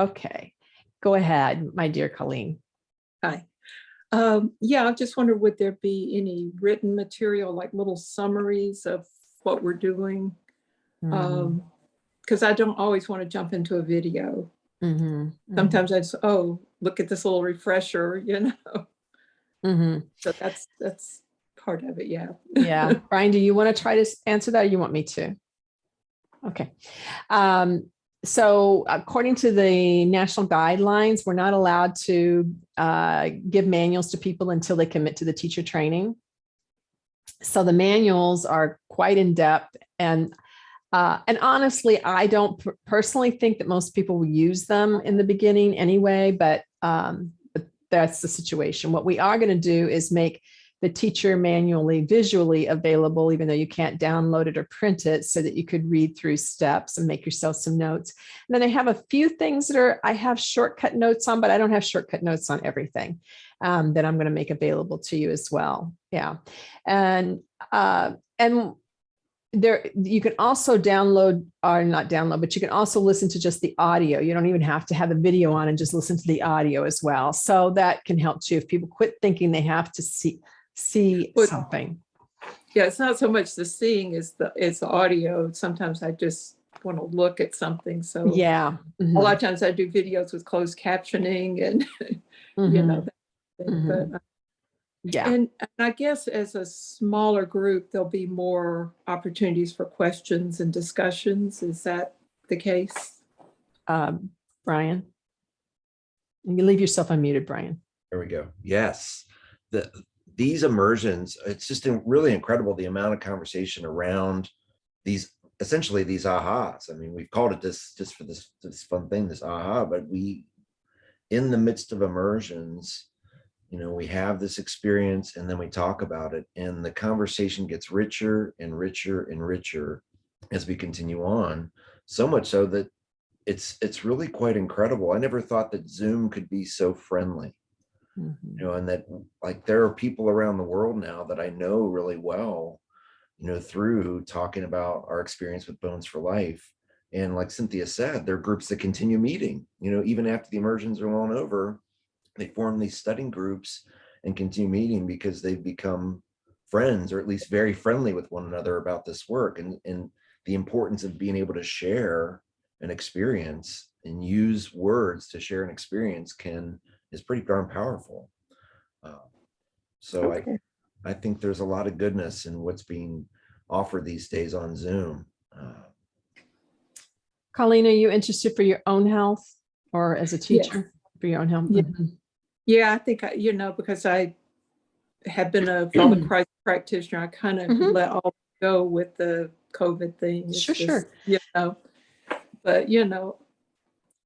Okay, go ahead, my dear Colleen.
Hi. Um, yeah, I just wonder, would there be any written material, like little summaries of what we're doing?
Mm-hmm.
Um, because I don't always want to jump into a video.
Mhm, mhm,
Sometimes I just, oh, look at this little refresher, you know?
mhm.
So that's, that's part of it, yeah.
Yeah, Brian, do you want to try to answer that or you want me to? Okay. Um, so according to the national guidelines, we're not allowed to uh, give manuals to people until they commit to the teacher training. So the manuals are quite in-depth and uh, and honestly, I don't personally think that most people will use them in the beginning anyway, but um, but that's the situation. What we are going to do is make the teacher manually visually available, even though you can't download it or print it so that you could read through steps and make yourself some notes. And then I have a few things that are, I have shortcut notes on, but I don't have shortcut notes on everything um, that I'm going to make available to you as well. Yeah. And, uh, and there, you can also download or not download, but you can also listen to just the audio. You don't even have to have the video on and just listen to the audio as well. So that can help too. If people quit thinking they have to see, see
But-
something.
Yeah, it's not so much the seeing as the, it's the audio. Sometimes I just want to look at something, so.
Yeah.
A
mhm,
lot of times I do videos with closed captioning and, you
mhm,
know. that thing,
mhm.
but, uh,
Yeah.
And and I guess as a smaller group, there'll be more opportunities for questions and discussions. Is that the case?
Um, Brian. You leave yourself unmuted, Brian.
There we go. Yes. The, these immersions, it's just really incredible the amount of conversation around these, essentially these ahas. I mean, we've called it this just for this, this fun thing, this aha, but we, in the midst of immersions, you know, we have this experience and then we talk about it and the conversation gets richer and richer and richer as we continue on. So much so that it's, it's really quite incredible. I never thought that Zoom could be so friendly
Mhm.
you know, and that like there are people around the world now that I know really well, you know, through talking about our experience with Bones for Life. And like Cynthia said, there are groups that continue meeting, you know, even after the immersions are long over, they form these studying groups and continue meeting because they've become friends or at least very friendly with one another about this work and, and the importance of being able to share an experience and use words to share an experience can is pretty darn powerful. Uh, So I,
Okay.
I think there's a lot of goodness in what's being offered these days on Zoom. Uh,
Colleen, are you interested for your own health or as a
Yes.
teacher for your own health?
Yeah.
Mhm.
Yeah, I think, I you know, because I have been a Feldenkrais practitioner, I kind of
Mhm.
let all go with the COVID thing. It's
Sure,
just,
sure.
You know, but you know,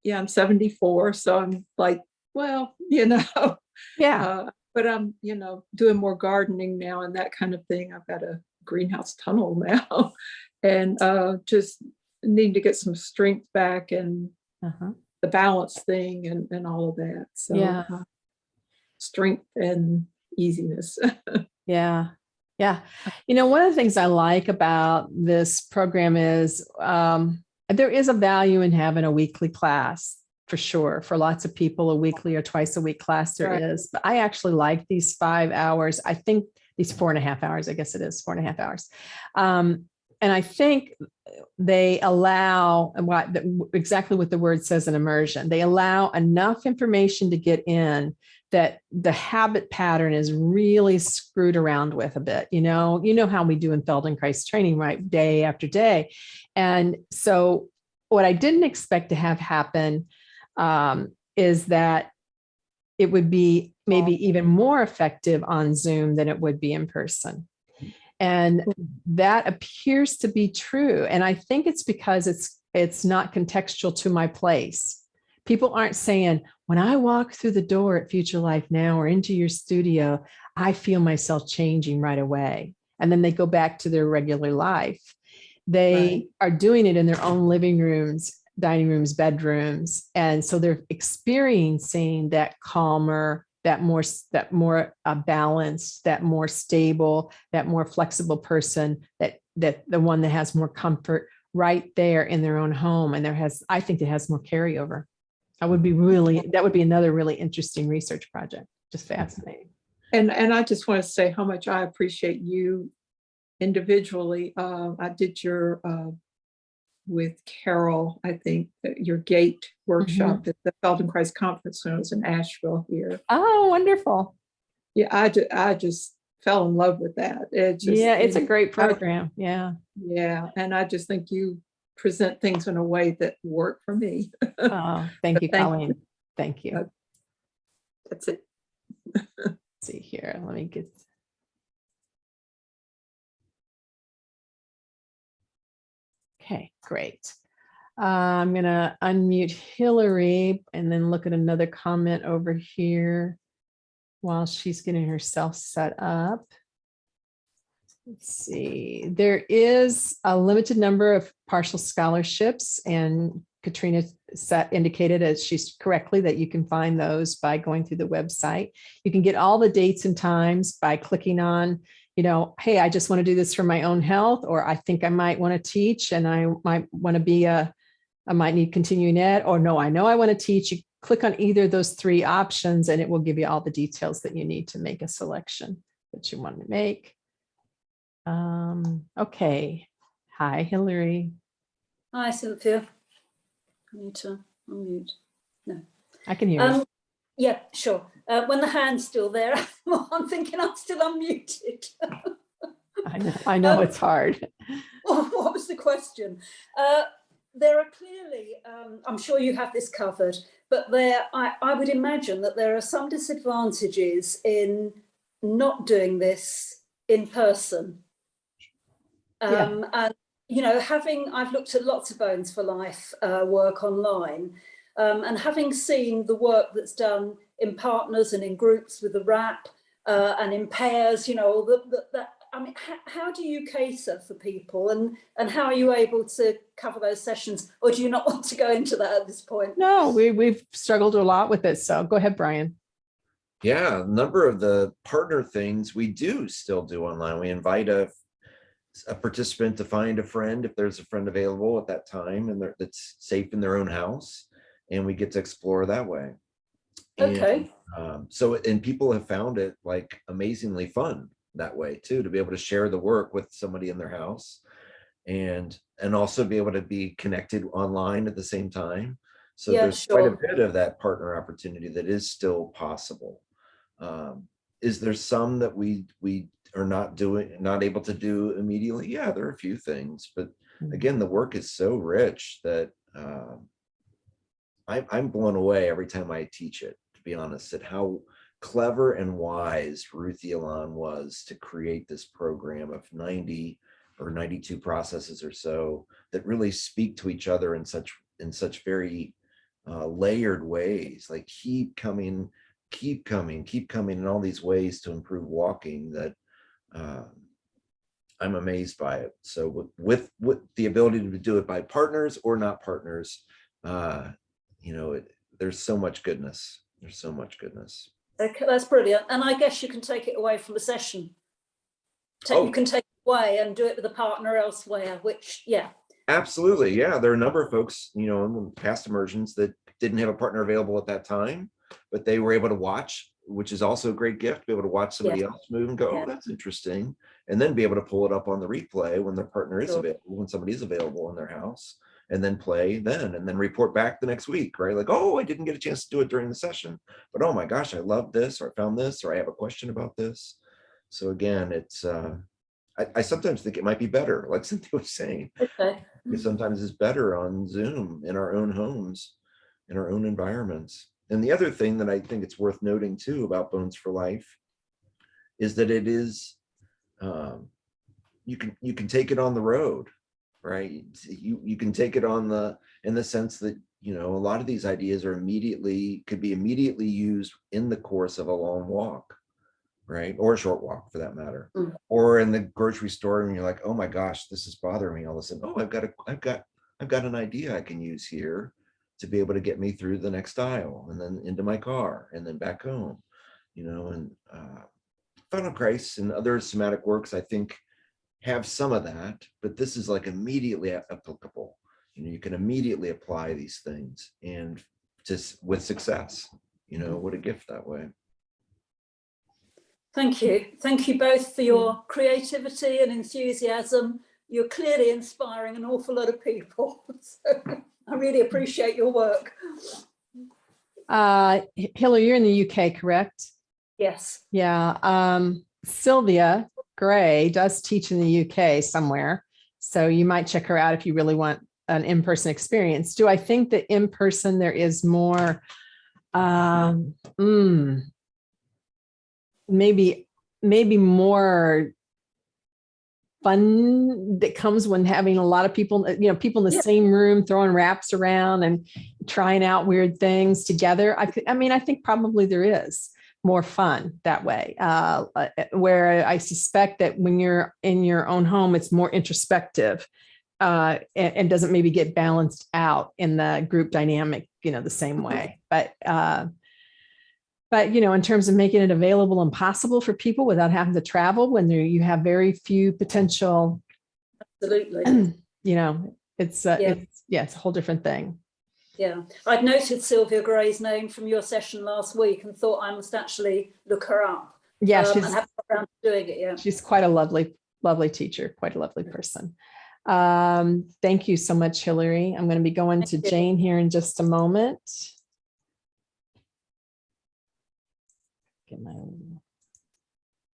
yeah, I'm 74, so I'm like, well, you know,
Yeah.
Uh, but I'm, you know, doing more gardening now and that kind of thing. I've got a greenhouse tunnel now and uh, just need to get some strength back and
Uh-huh.
the balance thing and, and all of that. So
Yeah.
uh, strength and easiness.
Yeah. Yeah. You know, one of the things I like about this program is um, there is a value in having a weekly class for sure. For lots of people, a weekly or twice a week class there is.
Right.
But I actually like these five hours. I think these four and a half hours, I guess it is four and a half hours. Um, and I think they allow and what exactly what the word says in immersion. They allow enough information to get in that the habit pattern is really screwed around with a bit. You know, you know how we do in Feldenkrais training, right? Day after day. And so what I didn't expect to have happen um, is that it would be maybe even more effective on Zoom than it would be in person. And that appears to be true. And I think it's because it's it's not contextual to my place. People aren't saying, when I walk through the door at Future Life Now or into your studio, I feel myself changing right away. And then they go back to their regular life. They
Right.
are doing it in their own living rooms, dining rooms, bedrooms. And so they're experiencing that calmer, that more, that more uh, balanced, that more stable, that more flexible person, that, that the one that has more comfort right there in their own home. And there has, I think it has more carryover. That would be really, that would be another really interesting research project, just fascinating.
And, and I just want to say how much I appreciate you individually. Uh, I did your, uh, with Carol, I think, uh, your gait workshop at the Feldenkrais Conference when I was in Asheville here.
Oh, wonderful.
Yeah, I ju- I just fell in love with that. It just.
Yeah, it's a great program. Yeah.
Yeah, and I just think you present things in a way that work for me.
Oh, thank you,
Thank you.
Colleen. Thank you.
Uh, That's it.
Let's see here. Let me get. Okay, great. Uh, I'm gonna unmute Hillary and then look at another comment over here while she's getting herself set up. Let's see, there is a limited number of partial scholarships and Katrina set indicated as she's correctly that you can find those by going through the website. You can get all the dates and times by clicking on, you know, hey, I just want to do this for my own health, or I think I might want to teach and I might want to be a, I might need continuing ed, or no, I know I want to teach. You click on either of those three options and it will give you all the details that you need to make a selection that you want to make. Um, okay. Hi, Hillary.
Hi, Cynthia. I need to unmute.
I can hear you.
Um, yeah, sure. Uh, when the hand's still there, I'm thinking I'm still unmuted.
I know, I know
um,
it's hard.
what was the question? Uh, there are clearly, um, I'm sure you have this covered, but there, I, I would imagine that there are some disadvantages in not doing this in person.
Yeah.
Um, and, you know, having, I've looked at lots of Bones for Life uh, work online um, and having seen the work that's done in partners and in groups with the wrap uh, and in pairs, you know, the, the, that, I mean, how, how do you cater for people and, and how are you able to cover those sessions? Or do you not want to go into that at this point?
No, we, we've struggled a lot with it. So go ahead, Brian.
Yeah, a number of the partner things we do still do online. We invite a, a participant to find a friend if there's a friend available at that time and that's safe in their own house. And we get to explore that way. And,
Okay.
um, so, and people have found it like amazingly fun that way too, to be able to share the work with somebody in their house. And, and also be able to be connected online at the same time. So
Yeah,
there's quite a bit of that partner opportunity that is still possible. Um, is there some that we we are not doing, not able to do immediately? Yeah, there are a few things, but
Mhm.
again, the work is so rich that um, I, I'm blown away every time I teach it. Be honest, at how clever and wise Ruth Alon was to create this program of 90 or 92 processes or so that really speak to each other in such in such very uh, layered ways. Like keep coming keep coming, keep coming in all these ways to improve walking that um, I'm amazed by it. So with, with, with the ability to do it by partners or not partners, uh, you know, it, there's so much goodness. There's so much goodness.
Okay, that's brilliant. And I guess you can take it away from a session. Take,
Oh.
You can take it away and do it with a partner elsewhere, which, yeah,
Absolutely. Yeah. There are a number of folks, you know, in the past immersions that didn't have a partner available at that time, but they were able to watch, which is also a great gift, to be able to watch somebody else move and go, oh,
Yeah.
oh, that's interesting. And then be able to pull it up on the replay when their partner is
Sure.
available, when somebody is available in their house and then play then and then report back the next week, right? Like, oh, I didn't get a chance to do it during the session, but oh my gosh, I love this, or I found this, or I have a question about this. So again, it's uh I, I sometimes think it might be better, like Cynthia was saying,
Okay.
it sometimes it's better on Zoom in our own homes, in our own environments. And the other thing that I think it's worth noting too about Bones for Life is that it is, um, you can, you can take it on the road, right? You, you can take it on the, in the sense that, you know, a lot of these ideas are immediately, could be immediately used in the course of a long walk, right? Or a short walk for that matter.
Mm.
Or in the grocery store and you're like, oh my gosh, this is bothering me all of a sudden. Oh, I've got a, I've got, I've got an idea I can use here to be able to get me through the next aisle and then into my car and then back home, you know, and uh, Feldenkrais and other somatic works, I think, have some of that, but this is like immediately applicable. You know, you can immediately apply these things and just with success, you know, what a gift that way.
Thank you. Thank you both for your creativity and enthusiasm. You're clearly inspiring an awful lot of people. So I really appreciate your work.
Uh, Hillary, you're in the UK, correct?
Yes.
Yeah, um, Sylvia Gray does teach in the UK somewhere. So you might check her out if you really want an in-person experience. Do I think that in person there is more, um, mm, maybe, maybe more fun that comes when having a lot of people, you know, people in the
Yeah.
same room throwing wraps around and trying out weird things together. I, I mean, I think probably there is more fun that way. Uh, uh, where I suspect that when you're in your own home, it's more introspective uh, and, and doesn't maybe get balanced out in the group dynamic, you know, the same way. But uh, but you know, in terms of making it available and possible for people without having to travel, when you have very few potential,
Absolutely.
you know, it's uh,
Yeah.
it's yeah, it's a whole different thing.
Yeah. I'd noted Sylvia Gray's name from your session last week and thought I must actually look her up.
Yeah,
Um,
she's
I haven't got around doing it yet.
she's quite a lovely, lovely teacher, quite a lovely person. Um, thank you so much, Hillary. I'm going to be going to
you.
Jane here in just a moment. Get my,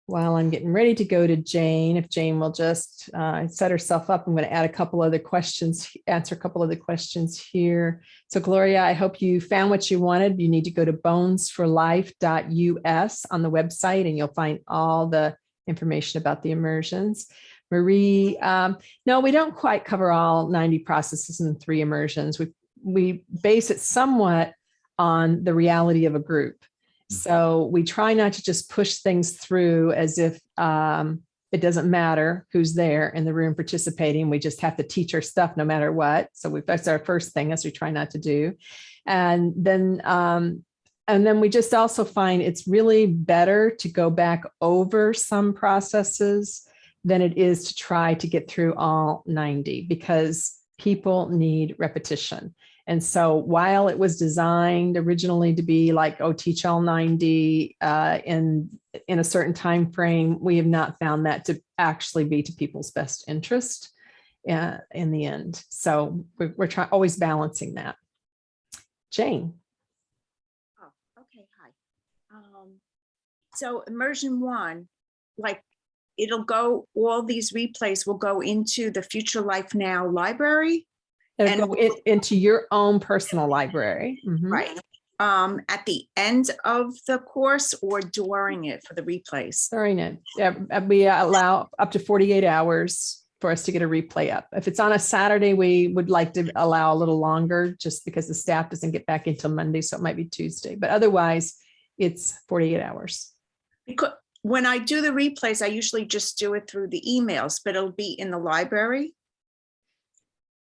while I'm getting ready to go to Jane, if Jane will just uh, set herself up, I'm going to add a couple other questions, answer a couple other questions here. So Gloria, I hope you found what you wanted. You need to go to bonesforlife.us on the website and you'll find all the information about the immersions. Marie, um, no, we don't quite cover all 90 processes in three immersions. We, we base it somewhat on the reality of a group. So we try not to just push things through as if um, it doesn't matter who's there in the room participating. We just have to teach our stuff no matter what. So we, that's our first thing as we try not to do. And then um, and then we just also find it's really better to go back over some processes than it is to try to get through all 90 because people need repetition. And so while it was designed originally to be like, oh, teach all 90 uh, in, in a certain time frame, we have not found that to actually be to people's best interest uh, in the end. So we're, we're always balancing that. Jane.
Oh, okay, hi. Um, so immersion one, like, it'll go, all these replays will go into the Future Life Now library,
It'll
And
go in- into your own personal library. Mhm.
right? Um, at the end of the course or during it for the replays?
During it, yeah, uh, we allow up to 48 hours for us to get a replay up. If it's on a Saturday, we would like to allow a little longer just because the staff doesn't get back until Monday, so it might be Tuesday. But otherwise, it's 48 hours.
Because when I do the replays, I usually just do it through the emails, but it'll be in the library.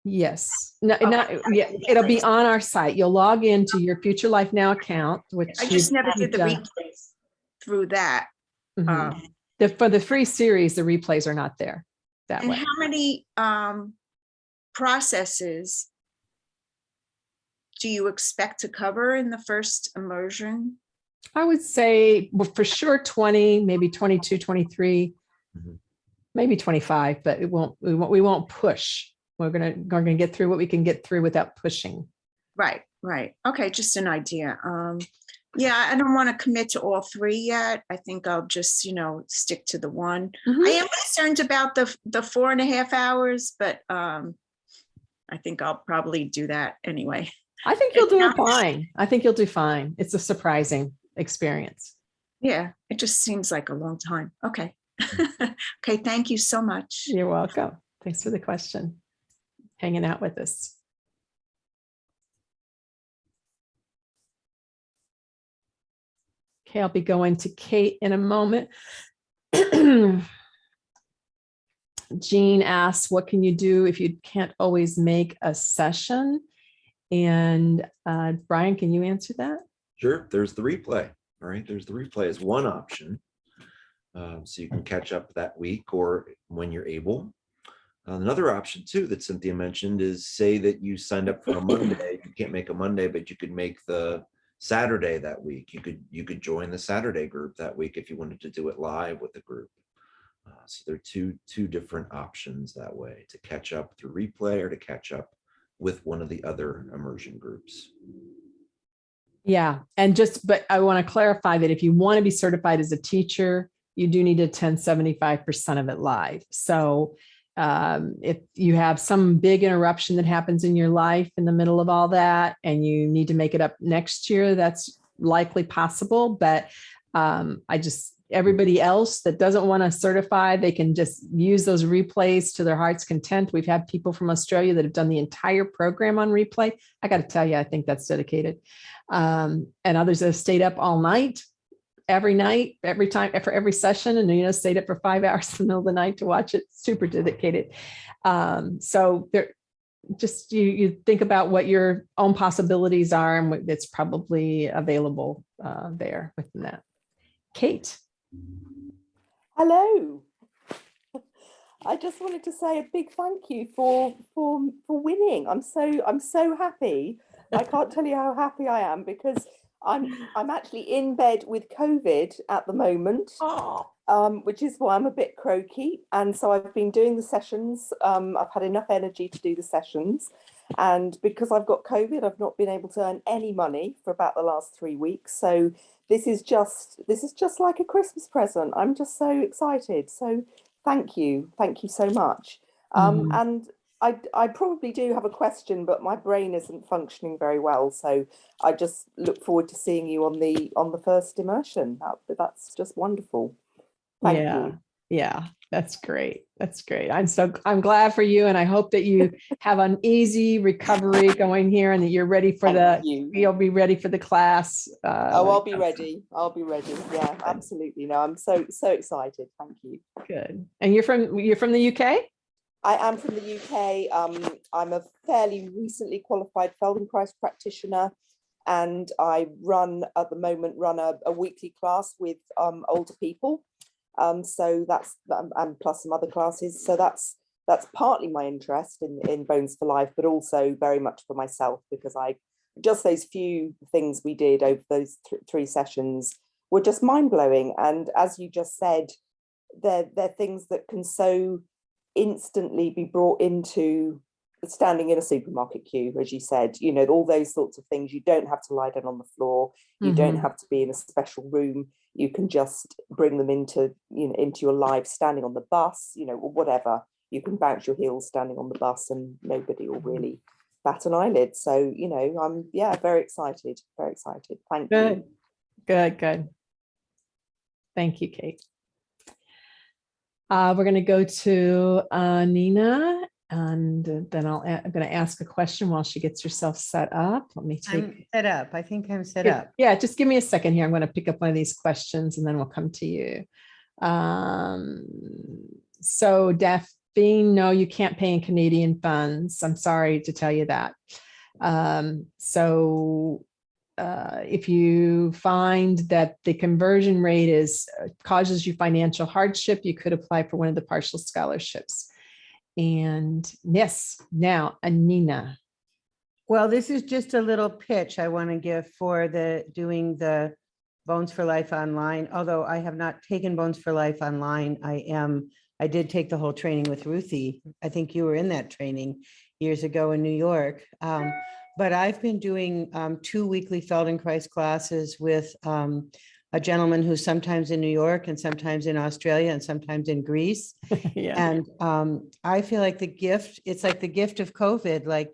Yes, no,
Okay.
not, yeah, it'll be on our site. You'll log into your Future Life Now account, which.
I just never did the
done.
replays through that.
Mhm.
Um,
The, for the free series, the replays are not there that
And
way.
how many um processes do you expect to cover in the first immersion?
I would say, well, for sure 20, maybe 22, 23,
Mhm.
maybe 25, but it won't, we won't, we won't push We're gonna, we're gonna get through what we can get through without pushing.
Right, right. Okay, just an idea. Um, yeah, I don't want to commit to all three yet. I think I'll just, you know, stick to the one. I am concerned about the, the four and a half hours, but, um, I think I'll probably do that anyway.
I think you'll do
not-
fine. I think you'll do fine. It's a surprising experience.
Yeah, it just seems like a long time. Okay. Okay, thank you so much.
You're welcome. Thanks for the question. Hanging out with us. Okay, I'll be going to Kate in a moment. Jean asks, what can you do if you can't always make a session? And uh, Brian, can you answer that?
Sure, there's the replay, all right? There's the replay is one option. Um, So you can catch up that week or when you're able. Another option too that Cynthia mentioned is say that you signed up for a Monday, you can't make a Monday, but you could make the Saturday that week. You could, you could join the Saturday group that week if you wanted to do it live with the group. Uh, So there are two, two different options that way to catch up through replay or to catch up with one of the other immersion groups.
Yeah, and just, but I want to clarify that if you want to be certified as a teacher, you do need to attend seventy-five percent of it live. So um, if you have some big interruption that happens in your life in the middle of all that, and you need to make it up next year, that's likely possible, but um, I just, everybody else that doesn't want to certify, they can just use those replays to their heart's content. We've had people from Australia that have done the entire program on replay. I got to tell you, I think that's dedicated. Um, and others have stayed up all night, every night, every time, for every session, and you know, stayed up for five hours in the middle of the night to watch it. Super dedicated. Um, so there, just you you think about what your own possibilities are and what that's probably available uh, there within that. Kate.
Hello. I just wanted to say a big thank you for for for winning. I'm so I'm so happy. I can't tell you how happy I am because I'm I'm actually in bed with COVID at the moment,
Oh,
um, which is why I'm a bit croaky. And so I've been doing the sessions. Um, I've had enough energy to do the sessions. And because I've got COVID, I've not been able to earn any money for about the last three weeks. So this is just this is just like a Christmas present. I'm just so excited. So thank you, thank you so much. Um,
Mhm.
And I I probably do have a question, but my brain isn't functioning very well. So I just look forward to seeing you on the on the first immersion. That, that's just wonderful. Thank
yeah.
you.
Yeah, that's great. That's great. I'm so I'm glad for you, and I hope that you have an easy recovery going here, and that you're ready for
Thank
the.
you.
You'll be ready for the class. Uh,
Oh, I'll be ready. I'll be ready. Yeah, absolutely. No, I'm so so excited. Thank you.
Good. And you're from you're from the UK.
I am from the UK. Um, I'm a fairly recently qualified Feldenkrais practitioner, and I run at the moment run a, a weekly class with um, older people. Um, so that's um, and plus some other classes. So that's that's partly my interest in in Bones for Life, but also very much for myself because I just those few things we did over those th three sessions were just mind blowing. And as you just said, they're they're things that can so instantly be brought into standing in a supermarket queue, as you said, you know, all those sorts of things. You don't have to lie down on the floor. You don't
Mhm.
have to be in a special room. You can just bring them into, you know, into your life, standing on the bus, you know, or whatever. You can bounce your heels standing on the bus and nobody will really bat an eyelid. So, you know, I'm, yeah, very excited, very excited. Thank you.
Good. Good. Good. Thank you, Kate. Uh, we're going to go to uh, Nina, and then I'll a- I'm going to ask a question while she gets herself set up. Let me
I'm
take.
set up. I think I'm set
Good.
up.
Yeah, just give me a second here. I'm going to pick up one of these questions and then we'll come to you. Um, so Daphne, no, you can't pay in Canadian funds. I'm sorry to tell you that. Um, so uh, if you find that the conversion rate is uh, causes you financial hardship, you could apply for one of the partial scholarships. And yes, now Anina.
Well, this is just a little pitch I want to give for the doing the Bones for Life online. Although I have not taken Bones for Life online, I am I did take the whole training with Ruthie. I think you were in that training years ago in New York. Um, but I've been doing um, two weekly Feldenkrais classes with um, a gentleman who's sometimes in New York and sometimes in Australia and sometimes in Greece.
Yeah.
And um, I feel like the gift, it's like the gift of COVID, like,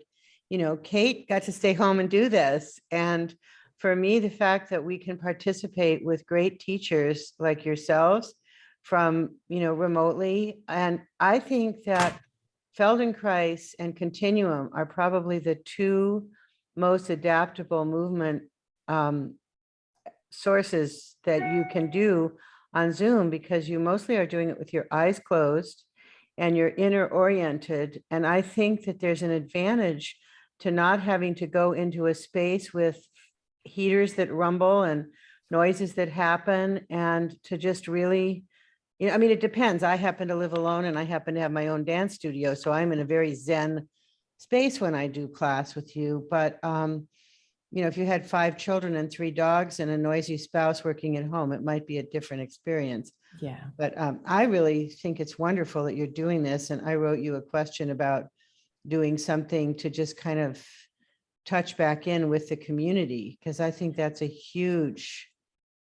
you know, Kate got to stay home and do this. And for me, the fact that we can participate with great teachers like yourselves from, you know, remotely. And I think that Feldenkrais and Continuum are probably the two most adaptable movement um, sources that you can do on Zoom because you mostly are doing it with your eyes closed and you're inner oriented. And I think that there's an advantage to not having to go into a space with heaters that rumble and noises that happen and to just really, you know, I mean, it depends. I happen to live alone and I happen to have my own dance studio. So I'm in a very zen space when I do class with you. But, um, you know, if you had five children and three dogs and a noisy spouse working at home, it might be a different experience.
Yeah.
But um, I really think it's wonderful that you're doing this. And I wrote you a question about doing something to just kind of touch back in with the community, because I think that's a huge,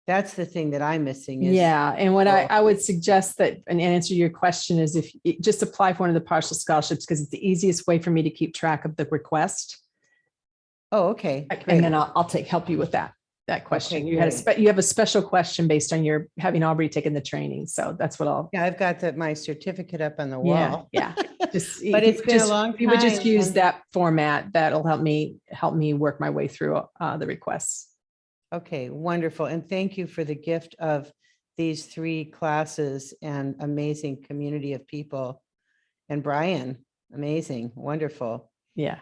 that's the thing that I'm missing. is-
Yeah, and what I, I would suggest that, an answer to your question is if, you just apply for one of the partial scholarships, because it's the easiest way for me to keep track of the request.
Oh, okay.
And then I'll, I'll take, help you with that, that question. You had a, you have a special question based on your having already taken the training. So that's what I'll,
Yeah, I've got that, my certificate up on the wall.
yeah. Just,
But it's been a
just-
long
You would just use that format. That'll help me, help me work my way through uh, the requests.
Okay, wonderful. And thank you for the gift of these three classes and amazing community of people. And Brian, amazing, wonderful.
Yeah,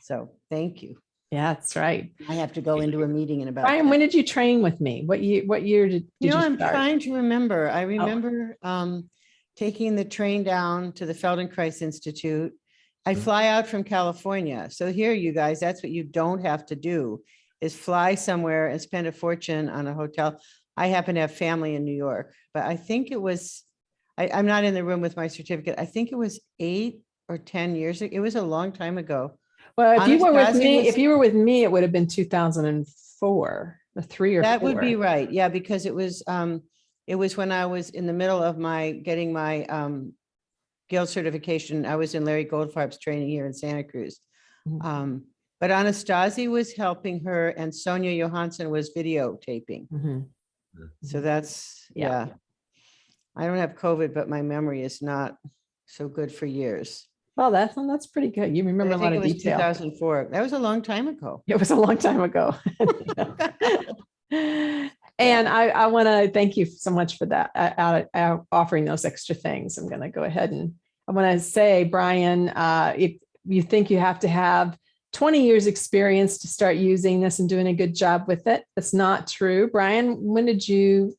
So thank you.
yeah, that's right.
I have to go into a meeting in about.
Brian,
10.
when did you train with me? What year, what year did did
You
you
know, I'm
start?
trying to remember.
Oh.
I remember um, taking the train down to the Feldenkrais Institute. I
Mhm.
fly out from California. So here, you guys, that's what you don't have to do is fly somewhere and spend a fortune on a hotel. I happen to have family in New York, but I think it was, I, I'm not in the room with my certificate. I think it was eight or 10 years. ago. It was a long time ago.
Well, if you were with me,
was-
if you were with me, it would have been two thousand and four, or three or
That would be right. Yeah, because it was, um, it was when I was in the middle of my, getting my, um, guild certification. I was in Larry Goldfarb's training here in Santa Cruz.
Mhm.
Um, but Anastasi was helping her and Sonia Johansson was videotaping.
Mhm.
So that's,
Yeah.
yeah. I don't have COVID, but my memory is not so good for years.
Well, that's, that's pretty good. You remember
I
a lot
think
of
it was
detail.
2004. That was a long time ago.
It was a long time ago. And I, I want to thank you so much for that, uh, offering those extra things. I'm going to go ahead and I want to say, Brian, uh, if you think you have to have 20 years experience to start using this and doing a good job with it, that's not true. Brian, when did you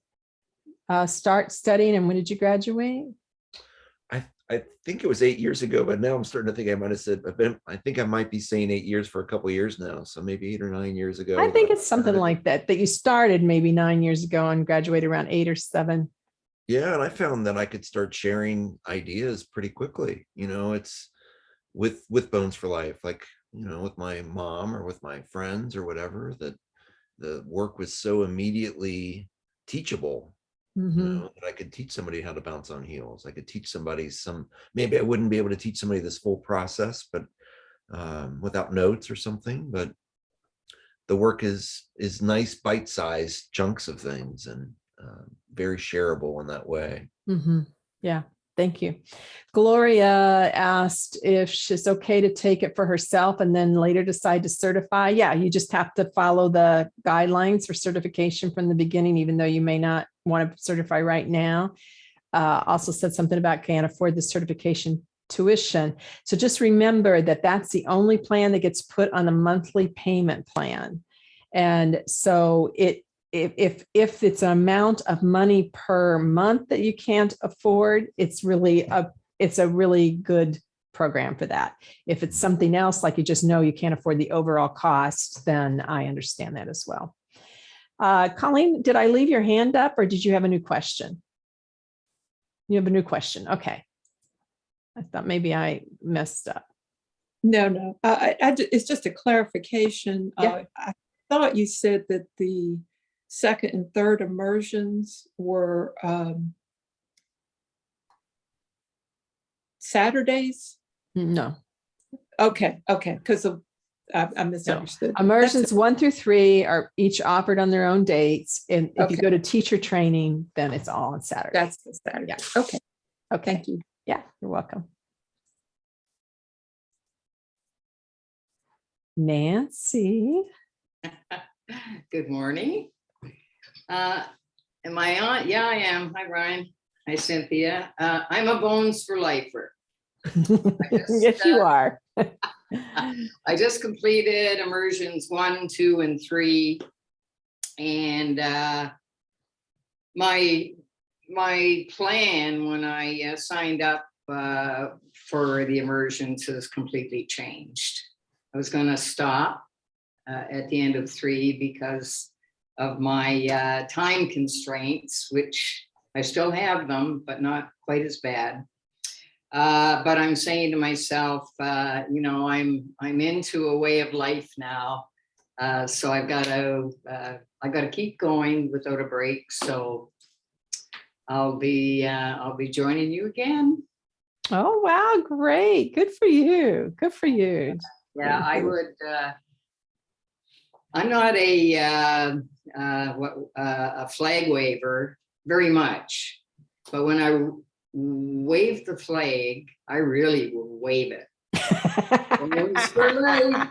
uh, start studying and when did you graduate?
I, I think it was eight years ago, but now I'm starting to think I might have said, I've been, I think I might be saying eight years for a couple of years now. So maybe eight or nine years ago.
I think it's something like that, that you started maybe nine years ago and graduated around eight or seven.
Yeah, and I found that I could start sharing ideas pretty quickly. You know, it's with with Bones for Life, like you know, with my mom or with my friends or whatever. That the work was so immediately teachable. You
Mhm.
know, that I could teach somebody how to bounce on heels. I could teach somebody some. Maybe I wouldn't be able to teach somebody this full process, but um, without notes or something. But the work is is nice bite-sized chunks of things and uh, very shareable in that way.
Mhm. Yeah, thank you. Gloria asked if she's okay to take it for herself and then later decide to certify. Yeah, you just have to follow the guidelines for certification from the beginning, even though you may not want to certify right now. Uh, also said something about can't afford the certification tuition. So just remember that that's the only plan that gets put on a monthly payment plan. And so it, if, if, if it's an amount of money per month that you can't afford, it's really a, it's a really good program for that. If it's something else, like you just know you can't afford the overall cost, then I understand that as well. Uh, Colleen, did I leave your hand up or did you have a new question? You have a new question. Okay. I thought maybe I messed up.
No, no, I, I, I it's just a clarification.
Yeah.
Uh, I thought you said that the second and third immersions were um, Saturdays?
No.
Okay, okay, because of, I I misunderstood. That's
Immersions one through three are each offered on their own dates. And if you go to teacher training, then it's all on Saturday.
That's the Saturday. Yeah. Okay,
Okay.
thank you.
Yeah, you're welcome. Nancy.
Good morning. Uh, Am I on? Yeah, I am. Hi, Brian. Hi, Cynthia. Uh, I'm a Bones for Lifer.
Yes, you
uh,
are.
I just completed immersions one, two, and three. And uh, my, my plan when I uh, signed up uh, for the immersions has completely changed. I was gonna stop uh, at the end of three because of my uh, time constraints, which I still have them, but not quite as bad. Uh, but I'm saying to myself, uh, you know, I'm I'm into a way of life now, uh, so I've got to uh, I got to keep going without a break. So I'll be uh, I'll be joining you again.
Oh, wow, great. Good for you. Good for you.
Yeah, I would. I'm not a uh, uh, what uh, a flag waver very much, but when I wave the flag, I really will wave it. Bones for life.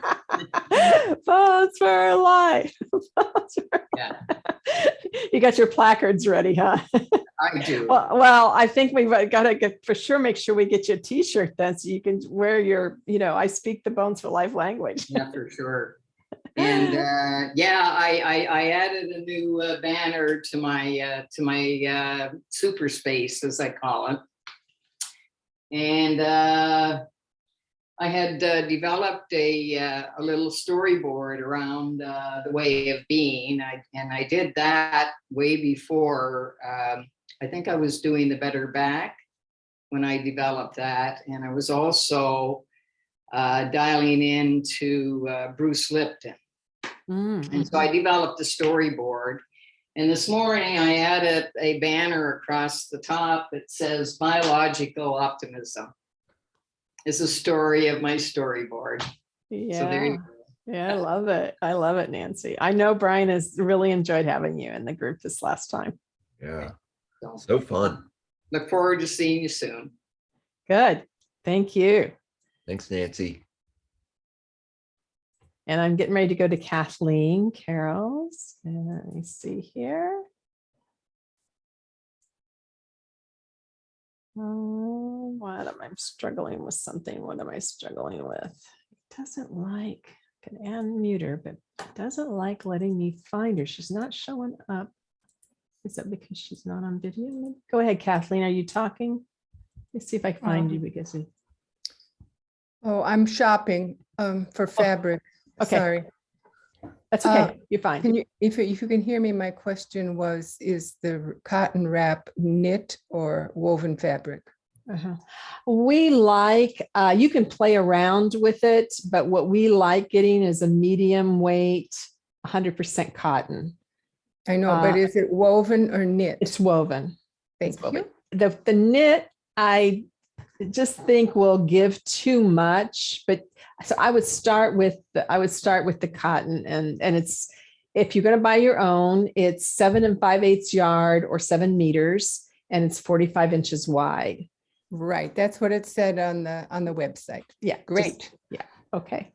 Votes for life. Votes for-
Yeah.
You got your placards ready, huh?
I do.
Well, well, I think we've got to get, for sure, make sure we get you a t-shirt then so you can wear your, you know, I speak the bones for life language.
Yeah, for sure. And uh, yeah, I, I I added a new uh, banner to my uh, to my uh, super space, as I call it. And uh, I had uh, developed a uh, a little storyboard around uh, the way of being, I, and I did that way before. Um, I think I was doing the Better Back when I developed that, and I was also uh, dialing into uh, Bruce Lipton.
Mm,
And so I developed a storyboard. And this morning I added a banner across the top that says biological optimism. It's a story of my storyboard. So there
Yeah,
you go.
yeah, I love it. I love it, Nancy. I know Brian has really enjoyed having you in the group this last time.
Yeah,
So
so fun.
Look forward to seeing you soon.
Good. Thank you.
Thanks, Nancy.
And I'm getting ready to go to Kathleen Carroll's. And let me see here. Oh, what am I struggling with something? What am I struggling with? It doesn't like, can unmute her, but it doesn't like letting me find her. She's not showing up. Is that because she's not on video? Go ahead, Kathleen. Are you talking? Let's see if I can find you
Um,
because we-
Oh, I'm shopping um for fabric.
Okay.
Sorry.
that's
uh,
okay. You're fine.
Can you, if you- if you can hear me, my question was, is the cotton wrap knit or woven fabric?
Uh-huh. We like, uh, you can play around with it, but what we like getting is a medium weight, hundred percent cotton.
I know, but
Uh,
is it woven or knit?
It's woven.
Thank
It's woven.
you.
The, the knit, I just think we'll give too much, but so I would start with, the I would start with the cotton and, and it's, if you're gonna buy your own, it's seven and five eighths yard or seven meters, and it's forty-five inches wide.
Right, that's what it said on the, on the website.
Yeah. just-
Great.
Yeah, okay.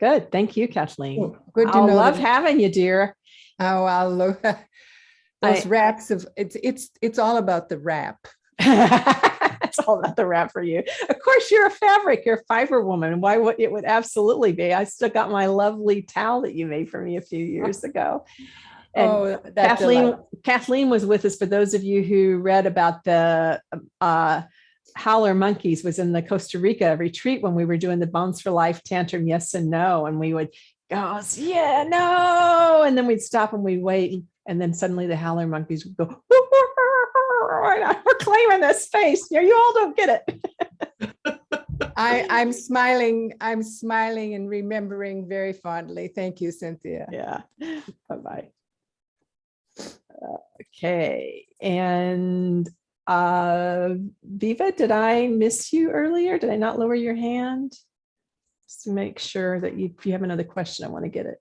Good, thank you, Kathleen.
Good to
I
know.
love
that-
having you, dear.
Oh, I'll.
I-
Those wraps of, it's, it's, it's all about the wrap.
It's all about the wrap for you. Of course, you're a fabric, you're a fiber woman. Why would, it would absolutely be. I still got my lovely towel that you made for me a few years ago. And
Oh,
Kathleen. Kathleen was with us. For those of you who read about the uh, Howler Monkeys was in the Costa Rica retreat when we were doing the Bones for Life tantrum, yes and no. And we would go, yeah, no. And then we'd stop and we'd wait. And then suddenly the Howler Monkeys would go, We're we're claiming this space. Yeah, you all don't get it.
I, I'm smiling, I'm smiling and remembering very fondly. Thank you, Cynthia.
Yeah, bye-bye. Okay, and uh, Viva, did I miss you earlier? Did I not lower your hand? Just to make sure that you, if you have another question, I want to get it.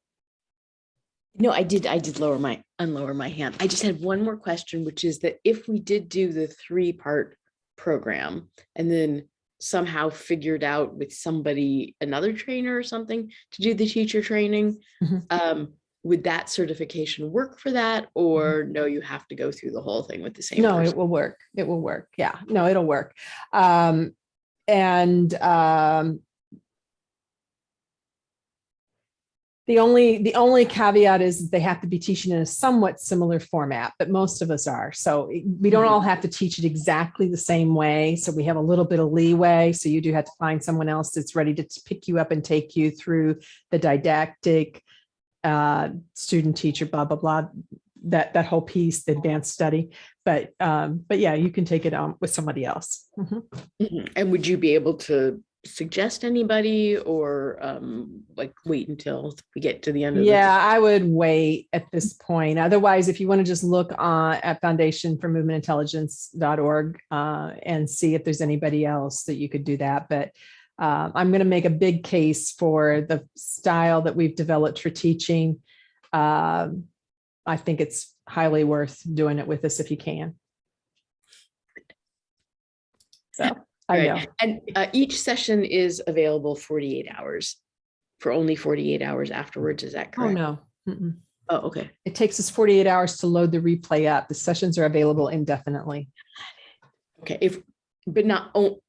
No, I did, I did lower my, unlower my hand. I just had one more question, which is that if we did do the three-part program and then somehow figured out with somebody, another trainer or something to do the teacher training,
Mhm.
um, would that certification work for that? Or no, you have to go through the whole thing with the same
No, it will work. It will work. Yeah, no, it'll work. Um, and, um, the only, the only caveat is that they have to be teaching in a somewhat similar format, but most of us are. So we don't all have to teach it exactly the same way. So we have a little bit of leeway. So you do have to find someone else that's ready to pick you up and take you through the didactic, uh, student teacher, blah, blah, blah, that, that whole piece, the advanced study. But, um, but yeah, you can take it on with somebody else. Mhm.
Mhm. And would you be able to suggest anybody or um, like wait until we get to the end of the
Yeah, I would wait at this point. Otherwise, if you want to just look uh, at Foundation for Movement Intelligence.org uh, and see if there's anybody else that you could do that. But uh, I'm going to make a big case for the style that we've developed for teaching. Um, I think it's highly worth doing it with us if you can. I know.
And uh, each session is available 48 hours for only 48 hours afterwards. Is that correct?
Oh, no. Mm-mm.
Oh, okay.
It takes us 48 hours to load the replay up. The sessions are available indefinitely.
Okay. If, but not, oh,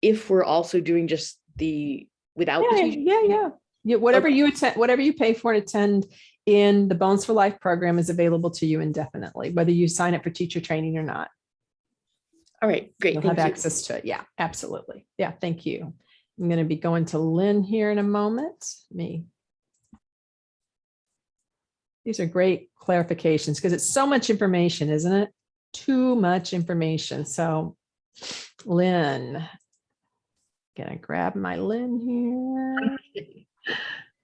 if we're also doing just the, without
Yeah,
teacher.
yeah, yeah. Yeah, whatever
Okay.
you attend, whatever you pay for and attend in the Bones for Life program is available to you indefinitely, whether you sign up for teacher training or not.
All right, great.
You'll have
you.
access to it. Yeah, absolutely. Yeah, thank you. I'm going to be going to Lynn here in a moment. Me. These are great clarifications because it's so much information, isn't it? Too much information. So Lynn, gonna grab my Lynn here.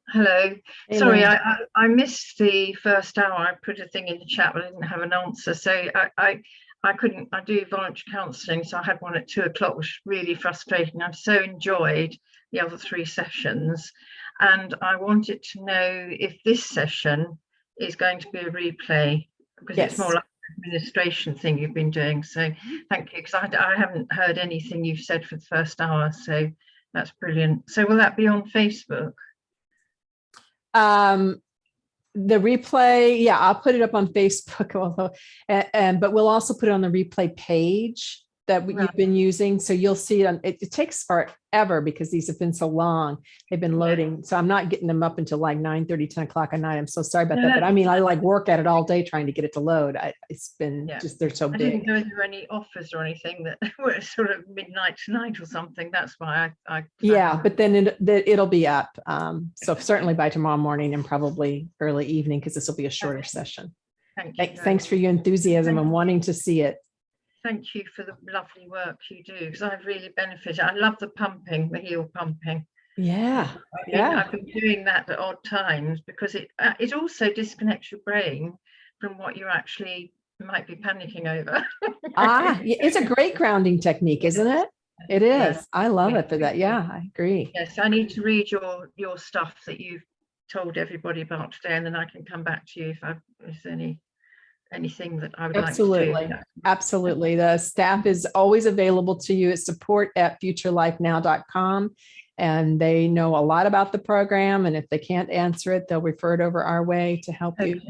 Hello,
Hey,
sorry, I, I, I missed the first hour. I put a thing in the chat, but I didn't have an answer. So I, I, I couldn't, I do voluntary counselling, so I had one at two o'clock, which was really frustrating. I've so enjoyed the other three sessions. And I wanted to know if this session is going to be a replay, because it's more like an administration thing you've been doing. So thank you, because I, I haven't heard anything you've said for the first hour. So that's brilliant. So will that be on Facebook?
Um, the replay, yeah, I'll put it up on Facebook, although, and, and but we'll also put it on the replay page that we- you've been using. So you'll see it on, it, it takes forever because these have been so long. They've been loading. So I'm not getting them up until like 9 30, 10 o'clock at night. I'm so sorry about
No,
that. But I mean, I like work at it all day trying to get it to load. I, it's been
Yeah.
just, they're so big.
I didn't go through any offers or anything that were sort of midnight tonight or something. That's why I. I
Yeah,
found-
but then it, it'll be up. Um, so certainly by tomorrow morning and probably early evening, because this will be a shorter session.
Thank you.
Thank- Thanks for your enthusiasm
Thank
and wanting to see it.
Thank you for the lovely work you do because I've really benefited. I love the pumping, the heel pumping.
Yeah,
I've been,
yeah.
I've been doing that at odd times because it uh, it also disconnects your brain from what you actually might be panicking over.
Ah, it's a great grounding technique, isn't it? It is. Yeah. I love it for that. Yeah, I agree.
Yes, I need to read your your stuff that you've told everybody about today, and then I can come back to you if I if there's any anything that I would
Absolutely.
like to do.
Absolutely. The staff is always available to you at support at futurelifenow.com. And they know a lot about the program. And if they can't answer it, they'll refer it over our way to help you.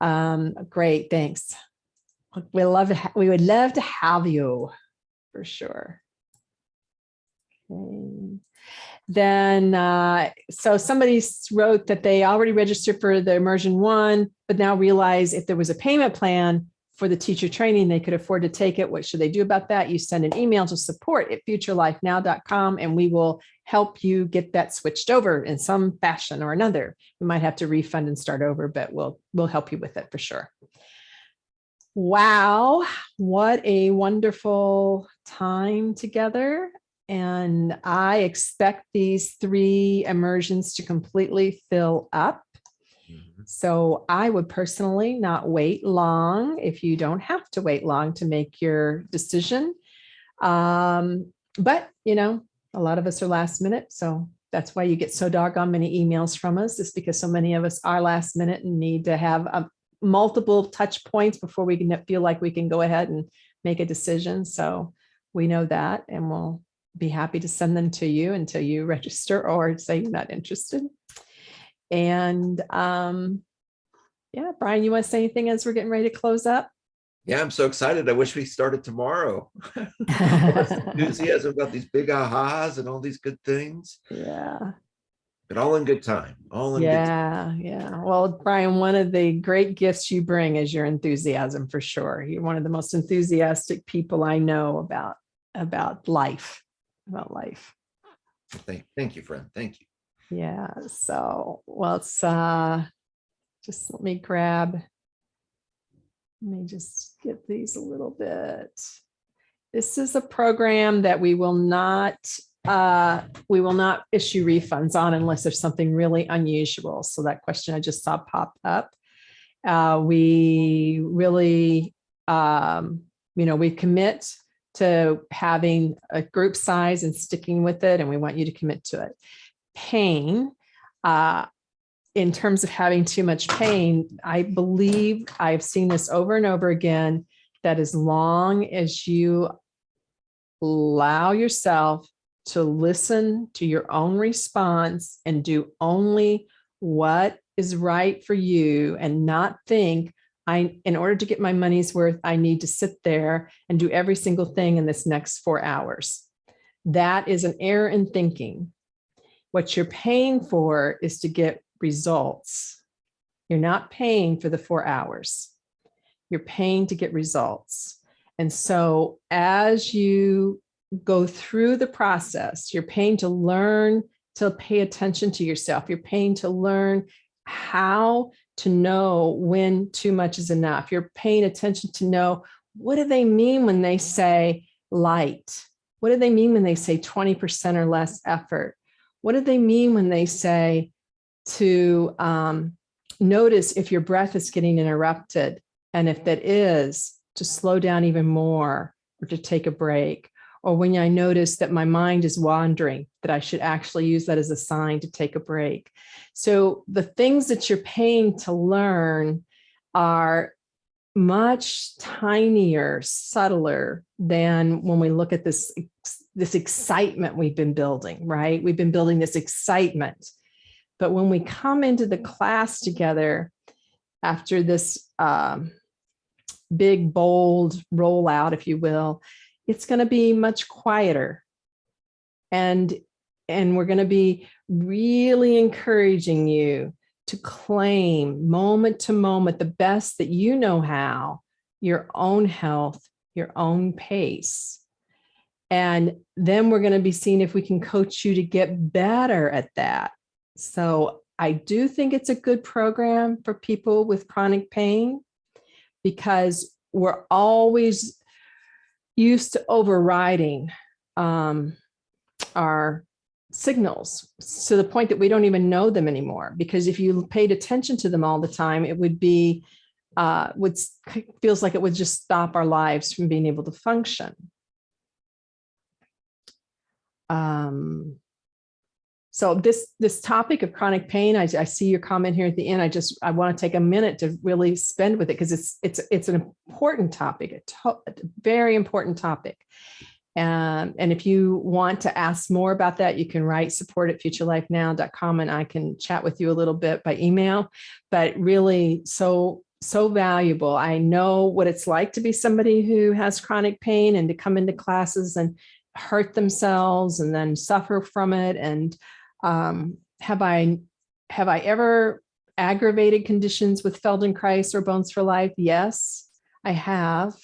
Um, great, thanks. We love we would love to have you for sure. Okay. Then, uh, so somebody wrote that they already registered for the immersion one, but now realize if there was a payment plan for the teacher training, they could afford to take it. What should they do about that? You send an email to support at futurelifenow.com and we will help you get that switched over in some fashion or another. You might have to refund and start over, but we'll, we'll help you with it for sure. Wow, what a wonderful time together. And I expect these three immersions to completely fill up.
Mhm.
So I would personally not wait long if you don't have to wait long to make your decision. Um, but you know, a lot of us are last minute, so that's why you get so doggone many emails from us, is because so many of us are last minute and need to have um, multiple touch points before we can feel like we can go ahead and make a decision. So we know that and we'll be happy to send them to you until you register or say you're not interested. And um, yeah, Brian, you want to say anything as we're getting ready to close up?
Yeah, I'm so excited. I wish we started tomorrow. Enthusiasm about these big ahas and all these good things,
Yeah.
but all in good time, all in good.
Yeah, yeah. Well, Brian, one of the great gifts you bring is your enthusiasm for sure. You're one of the most enthusiastic people I know about about life, about life.
Thank, thank you, friend. Thank you.
Yeah, so well, it's uh just let me grab. Let me just get these a little bit. This is a program that we will not uh we will not issue refunds on unless there's something really unusual. So that question I just saw pop up. Uh we really um you know, we commit to having a group size and sticking with it and we want you to commit to it. Pain, uh, in terms of having too much pain, I believe I've seen this over and over again, that as long as you allow yourself to listen to your own response and do only what is right for you and not think I, in order to get my money's worth, I need to sit there and do every single thing in this next four hours. That is an error in thinking. What you're paying for is to get results. You're not paying for the four hours. You're paying to get results. And so as you go through the process, you're paying to learn to pay attention to yourself. You're paying to learn how to know when too much is enough. You're paying attention to know what do they mean when they say light? What do they mean when they say 20% or less effort? What do they mean when they say to um, notice if your breath is getting interrupted? And if that is, to slow down even more or to take a break. Or when I notice that my mind is wandering, that I should actually use that as a sign to take a break. So the things that you're paying to learn are much tinier, subtler than when we look at this, this excitement we've been building, right? We've been building this excitement. But when we come into the class together after this um, big, bold rollout, if you will, it's going to be much quieter. And, and we're going to be really encouraging you to claim moment to moment the best that you know how, your own health, your own pace. And then we're going to be seeing if we can coach you to get better at that. So I do think it's a good program for people with chronic pain because we're always used to overriding um, our signals to the point that we don't even know them anymore. Because if you paid attention to them all the time, it would be, uh, would feels like it would just stop our lives from being able to function. Um, so this this topic of chronic pain, I, I see your comment here at the end. I just I want to take a minute to really spend with it because it's it's it's an important topic, a, a very important topic. Um, and if you want to ask more about that, you can write support at futurelifenow.com and I can chat with you a little bit by email, but really so, so valuable. I know what it's like to be somebody who has chronic pain and to come into classes and hurt themselves and then suffer from it. And um, have I, have I ever aggravated conditions with Feldenkrais or Bones for Life? Yes, I have.